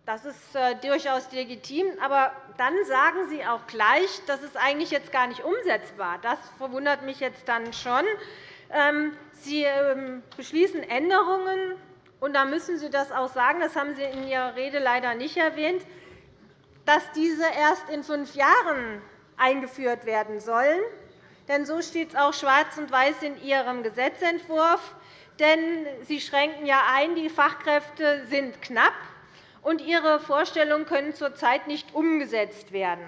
Das ist äh, durchaus legitim. Aber dann sagen Sie auch gleich, das ist eigentlich jetzt gar nicht umsetzbar. Das verwundert mich jetzt dann schon. Ähm, Sie ähm, beschließen Änderungen, und da müssen Sie das auch sagen. Das haben Sie in Ihrer Rede leider nicht erwähnt, dass diese erst in fünf Jahren eingeführt werden sollen. Denn so steht es auch schwarz und weiß in Ihrem Gesetzentwurf. Denn Sie schränken ja ein, die Fachkräfte sind knapp, und Ihre Vorstellungen können zurzeit nicht umgesetzt werden.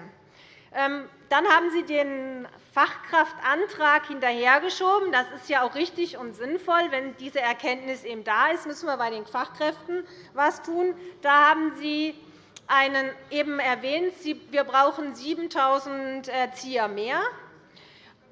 Ähm, dann haben Sie den Fachkraftantrag hinterhergeschoben. Das ist ja auch richtig und sinnvoll. Wenn diese Erkenntnis eben da ist, müssen wir bei den Fachkräften etwas tun. Da haben Sie einen eben erwähnt, wir brauchen 7.000 Erzieher mehr.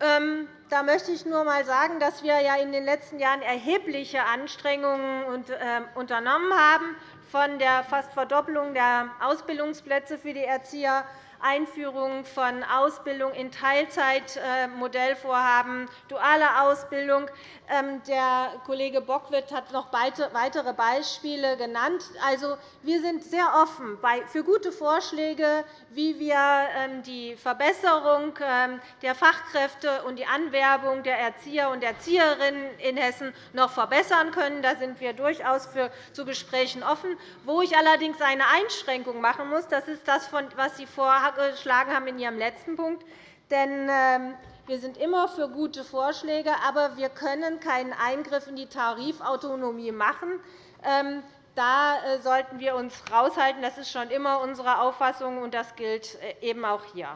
Ähm, da möchte ich nur einmal sagen, dass wir in den letzten Jahren erhebliche Anstrengungen ähm, unternommen haben, von der fast Verdoppelung der Ausbildungsplätze für die Erzieher Einführung von Ausbildung in Teilzeit, äh, Modellvorhaben, duale Ausbildung. Ähm, der Kollege Bockwith hat noch weitere Beispiele genannt. Also, wir sind sehr offen für gute Vorschläge, wie wir ähm, die Verbesserung ähm, der Fachkräfte und die Anwerbung der Erzieher und Erzieherinnen in Hessen noch verbessern können. Da sind wir durchaus zu Gesprächen offen. Wo ich allerdings eine Einschränkung machen muss, das ist das, was Sie vorhaben vorgeschlagen haben in Ihrem letzten Punkt. Denn ähm, wir sind immer für gute Vorschläge, aber wir können keinen Eingriff in die Tarifautonomie machen. Ähm, da sollten wir uns raushalten. Das ist schon immer unsere Auffassung, und das gilt eben auch hier.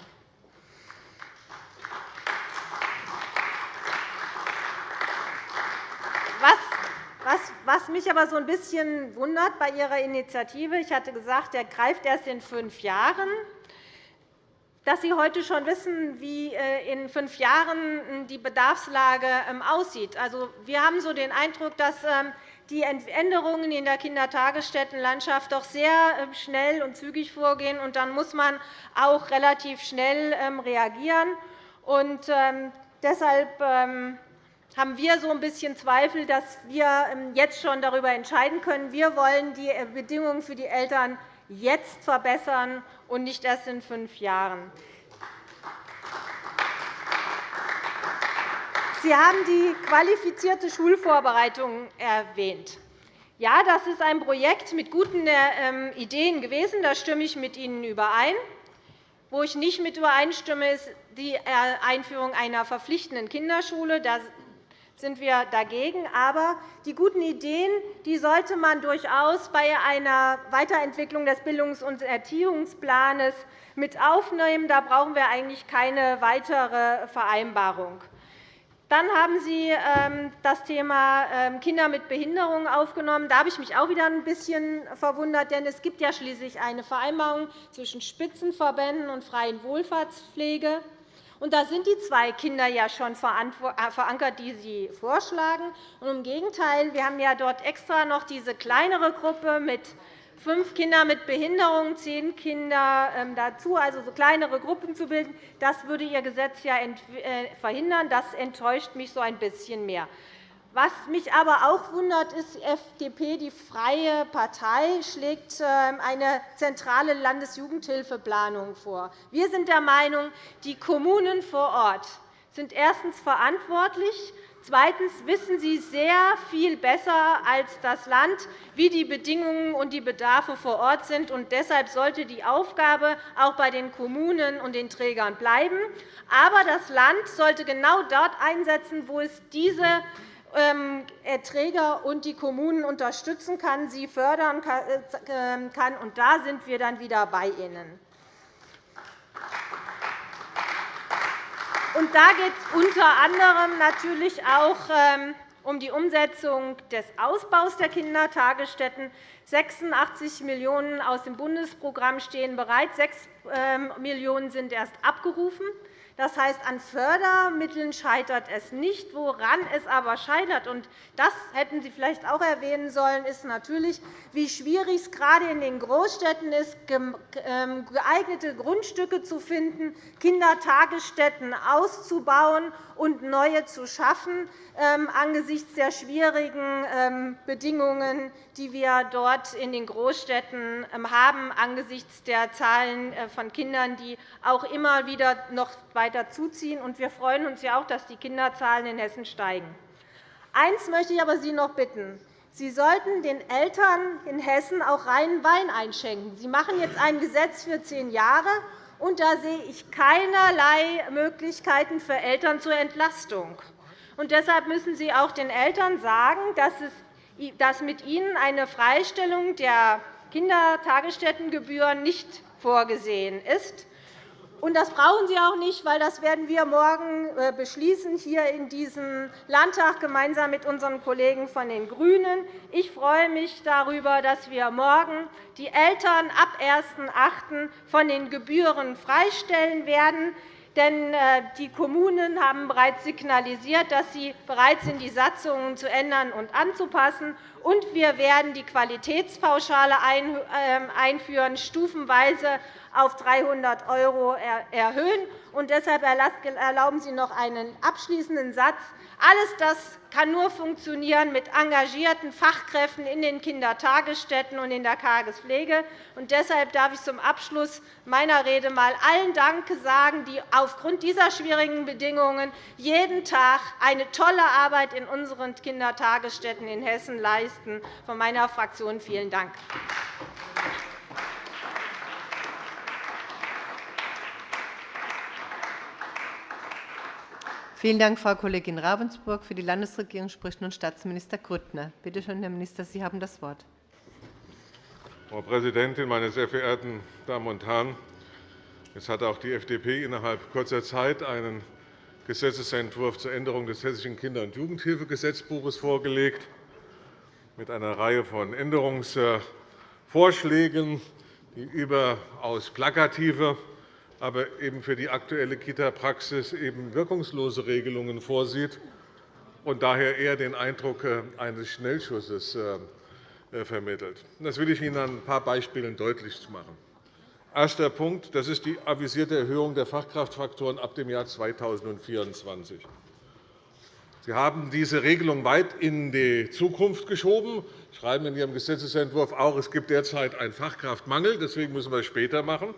Was, mich aber so ein bisschen wundert bei Ihrer Initiative, ich hatte gesagt, der greift erst in fünf Jahren, dass Sie heute schon wissen, wie äh, in fünf Jahren die Bedarfslage ähm, aussieht. Also, wir haben so den Eindruck, dass ähm, die Änderungen in der Kindertagesstättenlandschaft doch sehr ähm, schnell und zügig vorgehen. und Dann muss man auch relativ schnell reagieren. Und deshalb haben wir so ein bisschen Zweifel, dass wir jetzt schon darüber entscheiden können. Wir wollen die äh, Bedingungen für die Eltern jetzt verbessern und nicht erst in fünf Jahren. Sie haben die qualifizierte Schulvorbereitung erwähnt. Ja, das ist ein Projekt mit guten ähm, Ideen gewesen. Da stimme ich mit Ihnen überein. Wo ich nicht mit übereinstimme, ist die äh, Einführung einer verpflichtenden Kinderschule sind wir dagegen. Aber die guten Ideen die sollte man durchaus bei einer Weiterentwicklung des Bildungs- und Erziehungsplans mit aufnehmen. Da brauchen wir eigentlich keine weitere Vereinbarung. Dann haben Sie ähm, das Thema ähm, Kinder mit Behinderungen aufgenommen. Da habe ich mich auch wieder ein bisschen verwundert, denn es gibt ja schließlich eine Vereinbarung zwischen Spitzenverbänden und freien Wohlfahrtspflege. Und da sind die zwei Kinder ja schon äh, verankert, die Sie vorschlagen. Und Im Gegenteil, wir haben ja dort extra noch diese kleinere Gruppe mit fünf Kindern mit Behinderung, zehn Kinder ähm, dazu, also so kleinere Gruppen zu bilden. Das würde Ihr Gesetz ja äh, verhindern. Das enttäuscht mich so ein bisschen mehr. Was mich aber auch wundert, ist, die FDP, die Freie Partei, schlägt ähm, eine zentrale Landesjugendhilfeplanung vor. Wir sind der Meinung, die Kommunen vor Ort sind erstens verantwortlich, Zweitens wissen Sie sehr viel besser als das Land, wie die Bedingungen und die Bedarfe vor Ort sind. Und deshalb sollte die Aufgabe auch bei den Kommunen und den Trägern bleiben. Aber das Land sollte genau dort einsetzen, wo es diese Träger und die Kommunen unterstützen kann, sie fördern äh, ähm, kann. Und da sind wir dann wieder bei Ihnen. Und da geht es unter anderem natürlich auch ähm, um die Umsetzung des Ausbaus der Kindertagesstätten. 86 Millionen € aus dem Bundesprogramm stehen bereit. 6 Millionen € sind erst abgerufen. Das heißt, an Fördermitteln scheitert es nicht. Woran es aber scheitert, und das hätten Sie vielleicht auch erwähnen sollen, ist natürlich, wie schwierig es gerade in den Großstädten ist, ähm, geeignete Grundstücke zu finden, Kindertagesstätten auszubauen und neue zu schaffen, ähm, angesichts der schwierigen ähm, Bedingungen, die wir dort in den Großstädten haben, angesichts der Zahlen äh, von Kindern, die auch immer wieder noch weiter zuziehen. Wir freuen uns ja auch, dass die Kinderzahlen in Hessen steigen. Eines möchte ich aber Sie noch bitten. Sie sollten den Eltern in Hessen auch reinen Wein einschenken. Sie machen jetzt ein Gesetz für zehn Jahre, und da sehe ich keinerlei Möglichkeiten für Eltern zur Entlastung. Und deshalb müssen Sie auch den Eltern sagen, dass mit ihnen eine Freistellung der Kindertagesstättengebühren nicht vorgesehen ist. Und das brauchen Sie auch nicht, weil das werden wir morgen äh, beschließen hier in diesem Landtag gemeinsam mit unseren Kollegen von den GRÜNEN. Ich freue mich darüber, dass wir morgen die Eltern ab 1.8. von den Gebühren freistellen werden. Denn äh, die Kommunen haben bereits signalisiert, dass sie bereit sind, die Satzungen zu ändern und anzupassen. Und wir werden die Qualitätspauschale ähm, einführen, stufenweise auf 300 € erhöhen. Und deshalb erlauben Sie noch einen abschließenden Satz. Alles das kann nur funktionieren mit engagierten Fachkräften in den Kindertagesstätten und in der Tagespflege. Und deshalb darf ich zum Abschluss meiner Rede einmal allen Dank sagen, die aufgrund dieser schwierigen Bedingungen jeden Tag eine tolle Arbeit in unseren Kindertagesstätten in Hessen leisten. Von meiner Fraktion vielen Dank. Vielen Dank, Frau Kollegin Ravensburg. Für die Landesregierung spricht nun Staatsminister Grüttner. Bitte schön, Herr Minister, Sie haben das Wort. Frau Präsidentin, meine sehr verehrten Damen und Herren! Jetzt hat auch die FDP innerhalb kurzer Zeit einen Gesetzentwurf zur Änderung des Hessischen Kinder- und Jugendhilfegesetzbuches vorgelegt, mit einer Reihe von Änderungsvorschlägen, die überaus plakative, aber eben für die aktuelle Kita-Praxis wirkungslose Regelungen vorsieht und daher eher den Eindruck äh, eines Schnellschusses äh, äh, vermittelt. Das will ich Ihnen an ein paar Beispielen deutlich machen. Erster Punkt. Das ist die avisierte Erhöhung der Fachkraftfaktoren ab dem Jahr 2024. Sie haben diese Regelung weit in die Zukunft geschoben. Sie schreiben in Ihrem Gesetzentwurf auch, es gibt derzeit einen Fachkraftmangel. Deswegen müssen wir es später machen.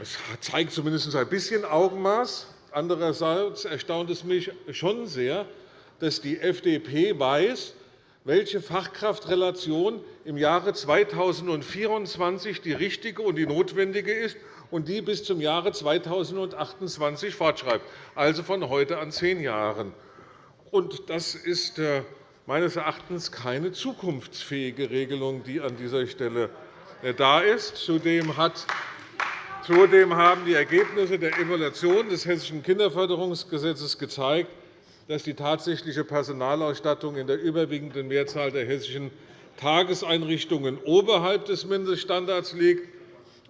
Das zeigt zumindest ein bisschen Augenmaß. Andererseits erstaunt es mich schon sehr, dass die FDP weiß, welche Fachkraftrelation im Jahre 2024 die richtige und die notwendige ist und die bis zum Jahre 2028 fortschreibt, also von heute an zehn Jahren. Das ist äh, meines Erachtens keine zukunftsfähige Regelung, die an dieser Stelle äh, da ist. Zudem hat Zudem haben die Ergebnisse der Evaluation des Hessischen Kinderförderungsgesetzes gezeigt, dass die tatsächliche Personalausstattung in der überwiegenden Mehrzahl der hessischen Tageseinrichtungen oberhalb des Mindeststandards liegt.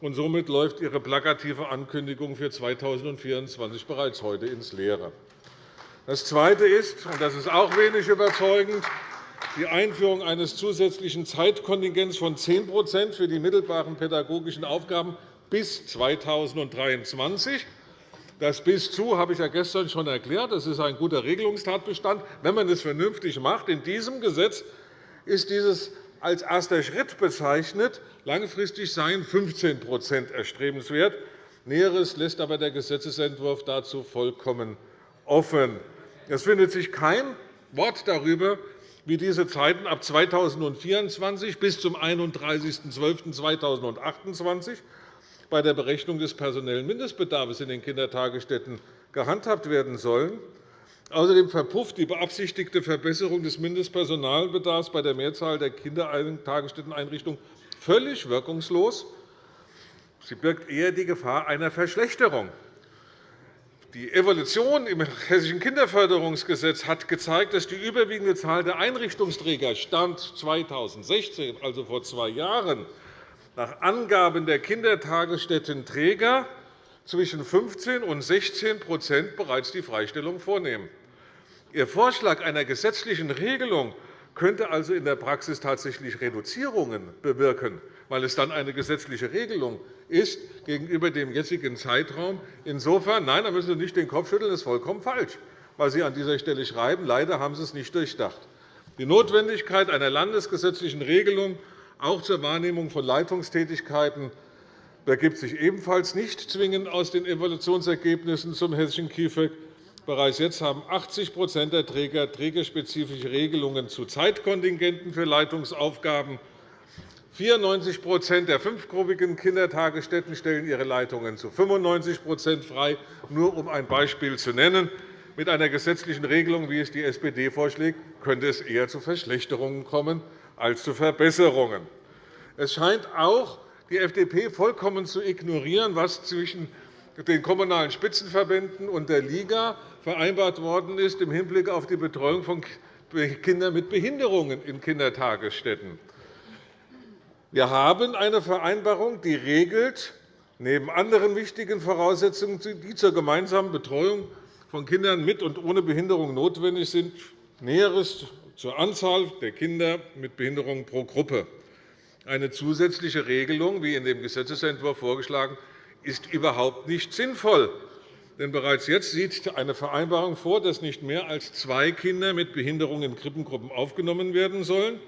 Und somit läuft Ihre plakative Ankündigung für 2024 bereits heute ins Leere. Das Zweite ist, und das ist auch wenig überzeugend, die Einführung eines zusätzlichen Zeitkontingents von 10% für die mittelbaren pädagogischen Aufgaben bis 2023. Das bis zu habe ich ja gestern schon erklärt. Das ist ein guter Regelungstatbestand, wenn man es vernünftig macht. In diesem Gesetz ist dieses als erster Schritt bezeichnet. Langfristig seien 15% erstrebenswert. Näheres lässt aber der Gesetzentwurf dazu vollkommen offen. Es findet sich kein Wort darüber, wie diese Zeiten ab 2024 bis zum 31.12.2028 bei der Berechnung des personellen Mindestbedarfs in den Kindertagesstätten gehandhabt werden sollen. Außerdem verpufft die beabsichtigte Verbesserung des Mindestpersonalbedarfs bei der Mehrzahl der Kindertagesstätteneinrichtungen völlig wirkungslos. Sie birgt eher die Gefahr einer Verschlechterung. Die Evolution im Hessischen Kinderförderungsgesetz hat gezeigt, dass die überwiegende Zahl der Einrichtungsträger Stand 2016, also vor zwei Jahren, nach Angaben der Kindertagesstättenträger zwischen 15 und 16% bereits die Freistellung vornehmen. Ihr Vorschlag einer gesetzlichen Regelung könnte also in der Praxis tatsächlich Reduzierungen bewirken, weil es dann eine gesetzliche Regelung ist gegenüber dem jetzigen Zeitraum. Insofern, nein, da müssen Sie nicht den Kopf schütteln, das ist vollkommen falsch, was Sie an dieser Stelle schreiben. Leider haben Sie es nicht durchdacht. Die Notwendigkeit einer landesgesetzlichen Regelung auch zur Wahrnehmung von Leitungstätigkeiten ergibt sich ebenfalls nicht zwingend aus den Evaluationsergebnissen zum hessischen KIföG. Bereits jetzt haben 80% der Träger trägerspezifische Regelungen zu Zeitkontingenten für Leitungsaufgaben. 94% der fünfgruppigen Kindertagesstätten stellen ihre Leitungen zu 95% frei, nur um ein Beispiel zu nennen. Mit einer gesetzlichen Regelung, wie es die SPD vorschlägt, könnte es eher zu Verschlechterungen kommen als zu Verbesserungen. Es scheint auch die FDP vollkommen zu ignorieren, was zwischen den Kommunalen Spitzenverbänden und der Liga vereinbart worden ist im Hinblick auf die Betreuung von Kindern mit Behinderungen in Kindertagesstätten. Wir haben eine Vereinbarung, die regelt, neben anderen wichtigen Voraussetzungen, die zur gemeinsamen Betreuung von Kindern mit und ohne Behinderung notwendig sind, Näheres zur Anzahl der Kinder mit Behinderung pro Gruppe. Eine zusätzliche Regelung, wie in dem Gesetzentwurf vorgeschlagen, ist überhaupt nicht sinnvoll. Denn bereits jetzt sieht eine Vereinbarung vor, dass nicht mehr als zwei Kinder mit Behinderung in Krippengruppen aufgenommen werden sollen.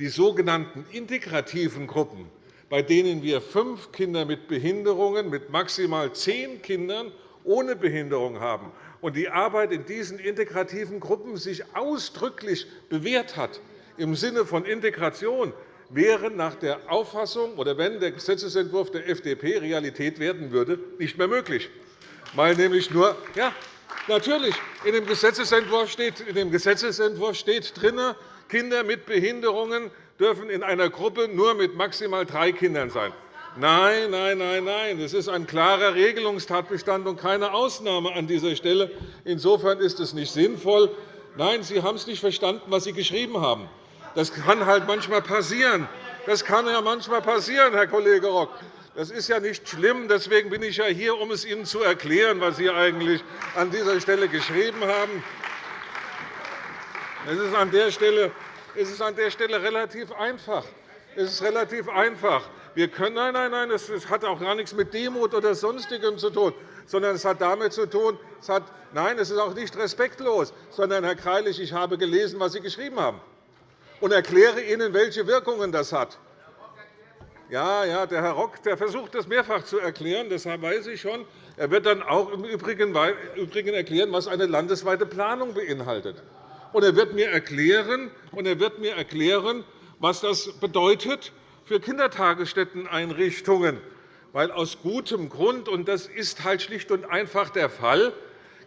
Die sogenannten integrativen Gruppen, bei denen wir fünf Kinder mit Behinderungen mit maximal zehn Kindern ohne Behinderung haben, und die Arbeit in diesen integrativen Gruppen sich ausdrücklich bewährt hat im Sinne von Integration, wären nach der Auffassung oder wenn der Gesetzentwurf der FDP Realität werden würde, nicht mehr möglich, weil nämlich nur ja, Natürlich, in dem Gesetzentwurf steht, in dem Gesetzentwurf steht drin, Kinder mit Behinderungen dürfen in einer Gruppe nur mit maximal drei Kindern sein. Nein, nein, nein, nein. Das ist ein klarer Regelungstatbestand und keine Ausnahme an dieser Stelle. Insofern ist es nicht sinnvoll. Nein, Sie haben es nicht verstanden, was Sie geschrieben haben. Das kann halt manchmal passieren. Das kann ja manchmal passieren, Herr Kollege Rock. Das ist ja nicht schlimm. Deswegen bin ich ja hier, um es Ihnen zu erklären, was Sie eigentlich an dieser Stelle geschrieben haben. Es ist an der Stelle, es ist an der Stelle relativ einfach. Es ist relativ einfach. Wir können, nein, nein, nein, das hat auch gar nichts mit Demut oder Sonstigem zu tun, sondern es hat damit zu tun, es hat, nein, es ist auch nicht respektlos, sondern, Herr Greilich, ich habe gelesen, was Sie geschrieben haben, und erkläre Ihnen, welche Wirkungen das hat. Ja, ja, der Herr Rock der versucht, das mehrfach zu erklären. Das weiß ich schon. Er wird dann auch im Übrigen erklären, was eine landesweite Planung beinhaltet. Und er wird mir erklären, und er wird mir erklären was das bedeutet für Kindertagesstätteneinrichtungen. Weil aus gutem Grund, und das ist halt schlicht und einfach der Fall,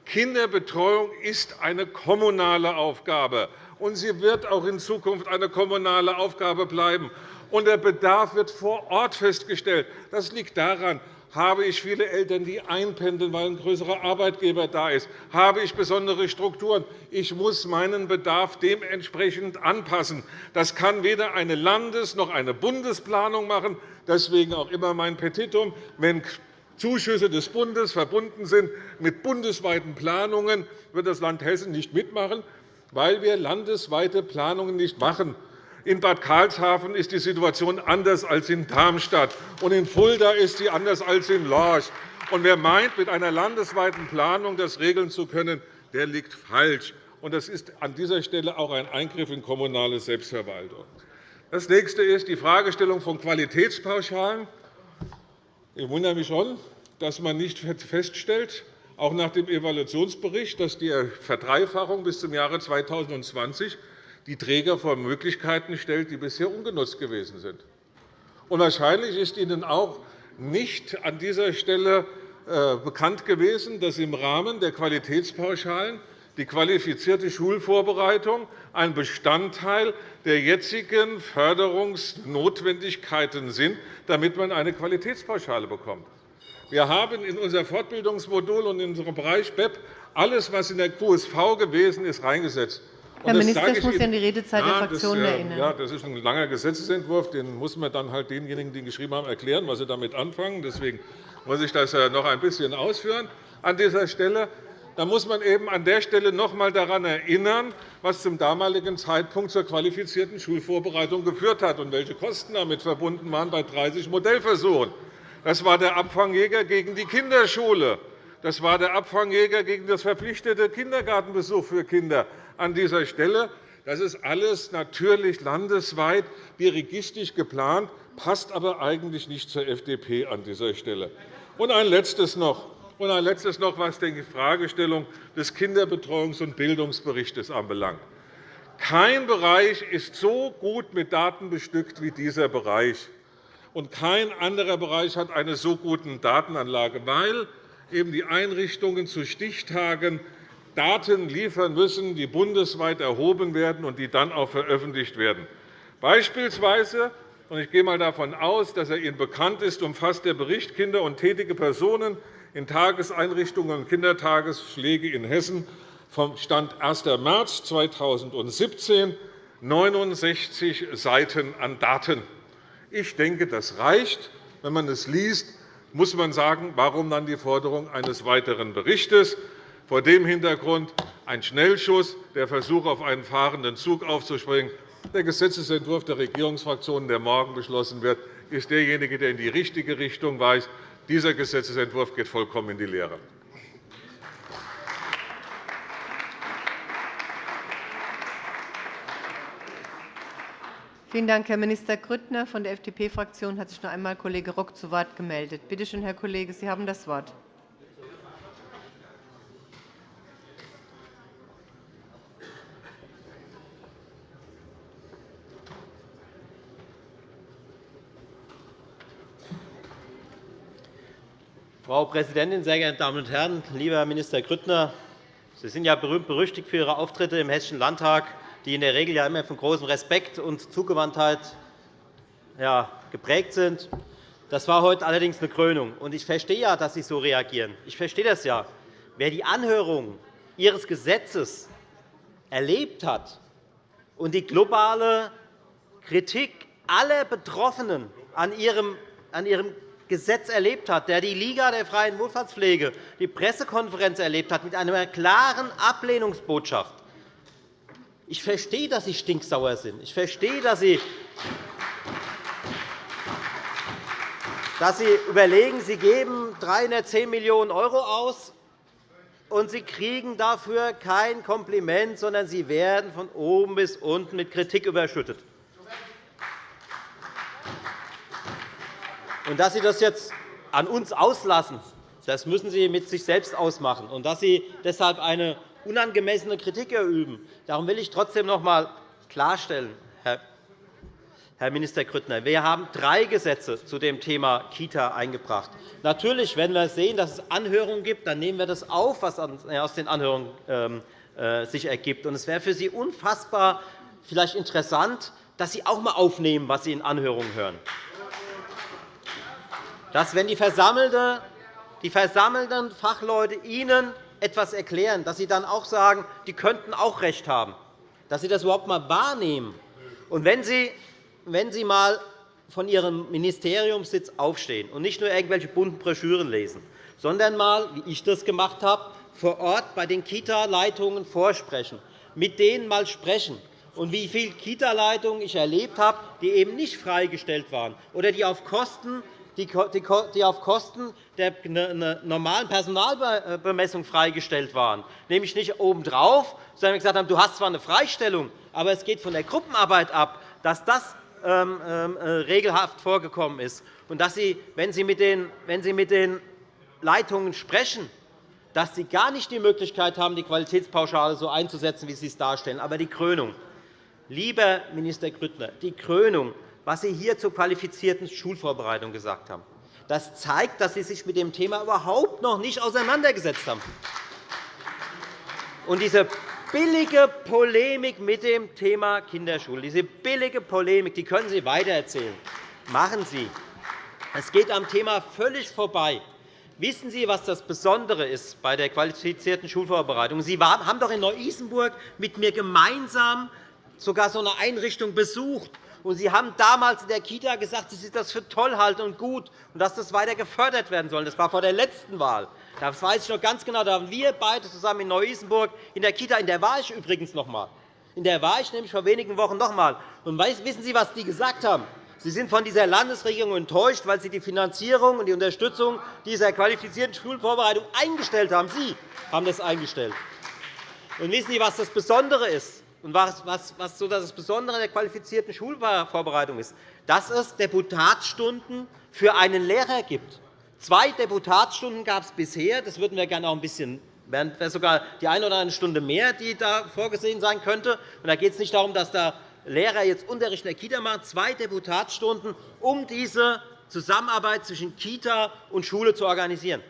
Kinderbetreuung ist eine kommunale Aufgabe, und sie wird auch in Zukunft eine kommunale Aufgabe bleiben. Und der Bedarf wird vor Ort festgestellt. Das liegt daran, habe ich viele Eltern, die einpendeln, weil ein größerer Arbeitgeber da ist? Habe ich besondere Strukturen? Ich muss meinen Bedarf dementsprechend anpassen. Das kann weder eine Landes- noch eine Bundesplanung machen. Deswegen auch immer mein Petitum. Wenn Zuschüsse des Bundes verbunden sind mit bundesweiten Planungen, wird das Land Hessen nicht mitmachen, weil wir landesweite Planungen nicht machen. In Bad Karlshafen ist die Situation anders als in Darmstadt, und in Fulda ist sie anders als in Lorch. Und wer meint, mit einer landesweiten Planung das regeln zu können, der liegt falsch. Und das ist an dieser Stelle auch ein Eingriff in kommunale Selbstverwaltung. Das nächste ist die Fragestellung von Qualitätspauschalen. Ich wundere mich schon, dass man nicht feststellt, auch nach dem Evaluationsbericht, dass die Verdreifachung bis zum Jahre 2020 die Träger vor Möglichkeiten stellt, die bisher ungenutzt gewesen sind. Und wahrscheinlich ist Ihnen auch nicht an dieser Stelle äh, bekannt gewesen, dass im Rahmen der Qualitätspauschalen die qualifizierte Schulvorbereitung ein Bestandteil der jetzigen Förderungsnotwendigkeiten sind, damit man eine Qualitätspauschale bekommt. Wir haben in unser Fortbildungsmodul und in unserem Bereich BEP alles, was in der QSV gewesen ist, reingesetzt. Herr Minister, ich muss Sie an die Redezeit der Fraktionen erinnern. Ja, das ist ein langer Gesetzentwurf. Den muss man dann halt denjenigen, die ihn geschrieben haben, erklären, was sie damit anfangen. Deswegen muss ich das noch ein bisschen ausführen an dieser Stelle. Da muss man eben an der Stelle noch einmal daran erinnern, was zum damaligen Zeitpunkt zur qualifizierten Schulvorbereitung geführt hat und welche Kosten damit verbunden waren bei 30 Modellversuchen. Das war der Abfangjäger gegen die Kinderschule. Das war der Abfangjäger gegen das verpflichtete Kindergartenbesuch für Kinder an dieser Stelle. Das ist alles natürlich landesweit dirigistisch geplant, passt aber eigentlich nicht zur FDP an dieser Stelle. Und ein letztes noch. Und ein letztes noch, was die Fragestellung des Kinderbetreuungs- und Bildungsberichts anbelangt. Kein Bereich ist so gut mit Daten bestückt wie dieser Bereich. Und kein anderer Bereich hat eine so gute Datenanlage, weil eben die Einrichtungen zu Stichtagen Daten liefern müssen, die bundesweit erhoben werden und die dann auch veröffentlicht werden. Beispielsweise und ich gehe einmal davon aus, dass er Ihnen bekannt ist, umfasst der Bericht Kinder und tätige Personen in Tageseinrichtungen und Kindertagesschläge in Hessen vom Stand 1. März 2017 69 Seiten an Daten. Ich denke, das reicht. Wenn man es liest, muss man sagen, warum dann die Forderung eines weiteren Berichts? Vor dem Hintergrund ein Schnellschuss, der Versuch, auf einen fahrenden Zug aufzuspringen. Der Gesetzentwurf der Regierungsfraktionen, der morgen beschlossen wird, ist derjenige, der in die richtige Richtung weist. Dieser Gesetzentwurf geht vollkommen in die Leere. Vielen Dank, Herr Minister Grüttner. Von der FDP-Fraktion hat sich noch einmal Kollege Rock zu Wort gemeldet. Bitte schön, Herr Kollege, Sie haben das Wort. Frau Präsidentin, sehr geehrte Damen und Herren! Lieber Herr Minister Grüttner, Sie sind ja berühmt-berüchtigt für Ihre Auftritte im Hessischen Landtag, die in der Regel ja immer von großem Respekt und Zugewandtheit geprägt sind. Das war heute allerdings eine Krönung. Ich verstehe ja, dass Sie so reagieren. Ich verstehe das ja. Wer die Anhörung Ihres Gesetzes erlebt hat und die globale Kritik aller Betroffenen an Ihrem Gesetz erlebt hat, der die Liga der freien Wohlfahrtspflege, die Pressekonferenz erlebt hat mit einer klaren Ablehnungsbotschaft. Ich verstehe, dass Sie stinksauer sind. Ich verstehe, dass Sie dass Sie überlegen, Sie geben 310 Millionen € aus, und Sie kriegen dafür kein Kompliment, sondern Sie werden von oben bis unten mit Kritik überschüttet. Und dass Sie das jetzt an uns auslassen, das müssen Sie mit sich selbst ausmachen. Und dass Sie deshalb eine unangemessene Kritik erüben, darum will ich trotzdem noch einmal klarstellen, Herr Minister Grüttner, wir haben drei Gesetze zu dem Thema Kita eingebracht. Natürlich, wenn wir sehen, dass es Anhörungen gibt, dann nehmen wir das auf, was aus den Anhörungen ähm, äh, sich ergibt. Es wäre für Sie unfassbar vielleicht interessant, dass Sie auch einmal aufnehmen, was Sie in Anhörungen hören. Dass, wenn die versammelten Fachleute Ihnen etwas erklären, dass Sie dann auch sagen, die könnten auch recht haben, dass Sie das überhaupt einmal wahrnehmen. Und wenn Sie wenn Sie einmal von Ihrem Ministeriumssitz aufstehen und nicht nur irgendwelche bunten Broschüren lesen, sondern einmal, wie ich das gemacht habe, vor Ort bei den Kita-Leitungen vorsprechen, mit denen einmal sprechen, und wie viele Kita-Leitungen ich erlebt habe, die eben nicht freigestellt waren oder die auf Kosten die auf Kosten der normalen Personalbemessung freigestellt waren, nämlich nicht obendrauf, sondern gesagt haben, du hast zwar eine Freistellung, aber es geht von der Gruppenarbeit ab, dass das ähm, ähm, äh, regelhaft vorgekommen ist, und dass Sie, wenn Sie mit den, wenn Sie mit den Leitungen sprechen, dass Sie gar nicht die Möglichkeit haben, die Qualitätspauschale so einzusetzen, wie Sie es darstellen. Aber die Krönung, lieber Minister Grüttner, die Krönung, was Sie hier zur qualifizierten Schulvorbereitung gesagt haben, das zeigt, dass Sie sich mit dem Thema überhaupt noch nicht auseinandergesetzt haben. Und diese billige Polemik mit dem Thema Kinderschule, diese billige Polemik, die können Sie weitererzählen. Machen Sie. Es geht am Thema völlig vorbei. Wissen Sie, was das Besondere ist bei der qualifizierten Schulvorbereitung? Sie haben doch in Neu-Isenburg mit mir gemeinsam sogar so eine Einrichtung besucht. Sie haben damals in der Kita gesagt, dass Sie das für toll halten und gut und dass das weiter gefördert werden soll. Das war vor der letzten Wahl. Das weiß ich noch ganz genau. Da waren wir beide zusammen in Neu-Isenburg in der Kita. In der war ich übrigens noch einmal. In der war ich nämlich vor wenigen Wochen noch einmal. Und wissen Sie, was die gesagt haben? Sie sind von dieser Landesregierung enttäuscht, weil sie die Finanzierung und die Unterstützung dieser qualifizierten Schulvorbereitung eingestellt haben. Sie haben das eingestellt. Und wissen Sie, was das Besondere ist? Und was, was so das Besondere der qualifizierten Schulvorbereitung ist? Dass es Deputatsstunden für einen Lehrer gibt. Zwei Deputatsstunden gab es bisher. Das würden wir gerne auch ein bisschen wären sogar die eine oder andere Stunde mehr, die da vorgesehen sein könnte. da geht es nicht darum, dass der Lehrer jetzt Unterricht in der Kita macht, zwei Deputatsstunden, um diese Zusammenarbeit zwischen Kita und Schule zu organisieren.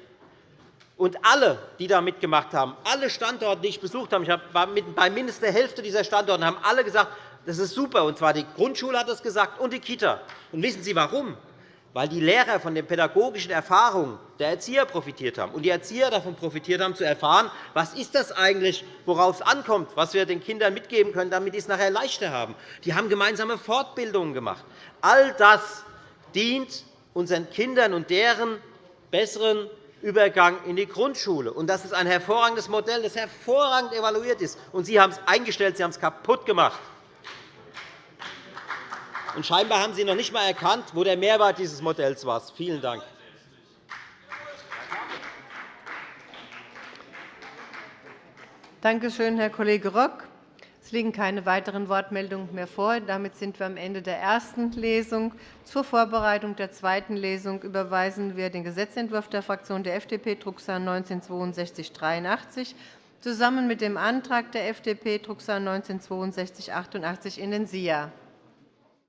Und alle, die da mitgemacht haben, alle Standorte, die ich besucht habe, ich war bei mindestens der Hälfte dieser Standorte, haben alle gesagt, das ist super. Und zwar die Grundschule hat das gesagt und die Kita. Und wissen Sie warum? weil die Lehrer von den pädagogischen Erfahrungen der Erzieher profitiert haben und die Erzieher davon profitiert haben, zu erfahren, was ist das eigentlich, worauf es ankommt, was wir den Kindern mitgeben können, damit sie es nachher leichter haben. Die haben gemeinsame Fortbildungen gemacht. All das dient unseren Kindern und deren besseren Übergang in die Grundschule. Das ist ein hervorragendes Modell, das hervorragend evaluiert ist. Sie haben es eingestellt, Sie haben es kaputt gemacht. Scheinbar haben Sie noch nicht einmal erkannt, wo der Mehrwert dieses Modells war. Vielen Dank. Danke schön, Herr Kollege Rock. Es liegen keine weiteren Wortmeldungen mehr vor. Damit sind wir am Ende der ersten Lesung. Zur Vorbereitung der zweiten Lesung überweisen wir den Gesetzentwurf der Fraktion der FDP, Drucksache 19-6283, zusammen mit dem Antrag der FDP, Drucksache 19-6288, in den SIA.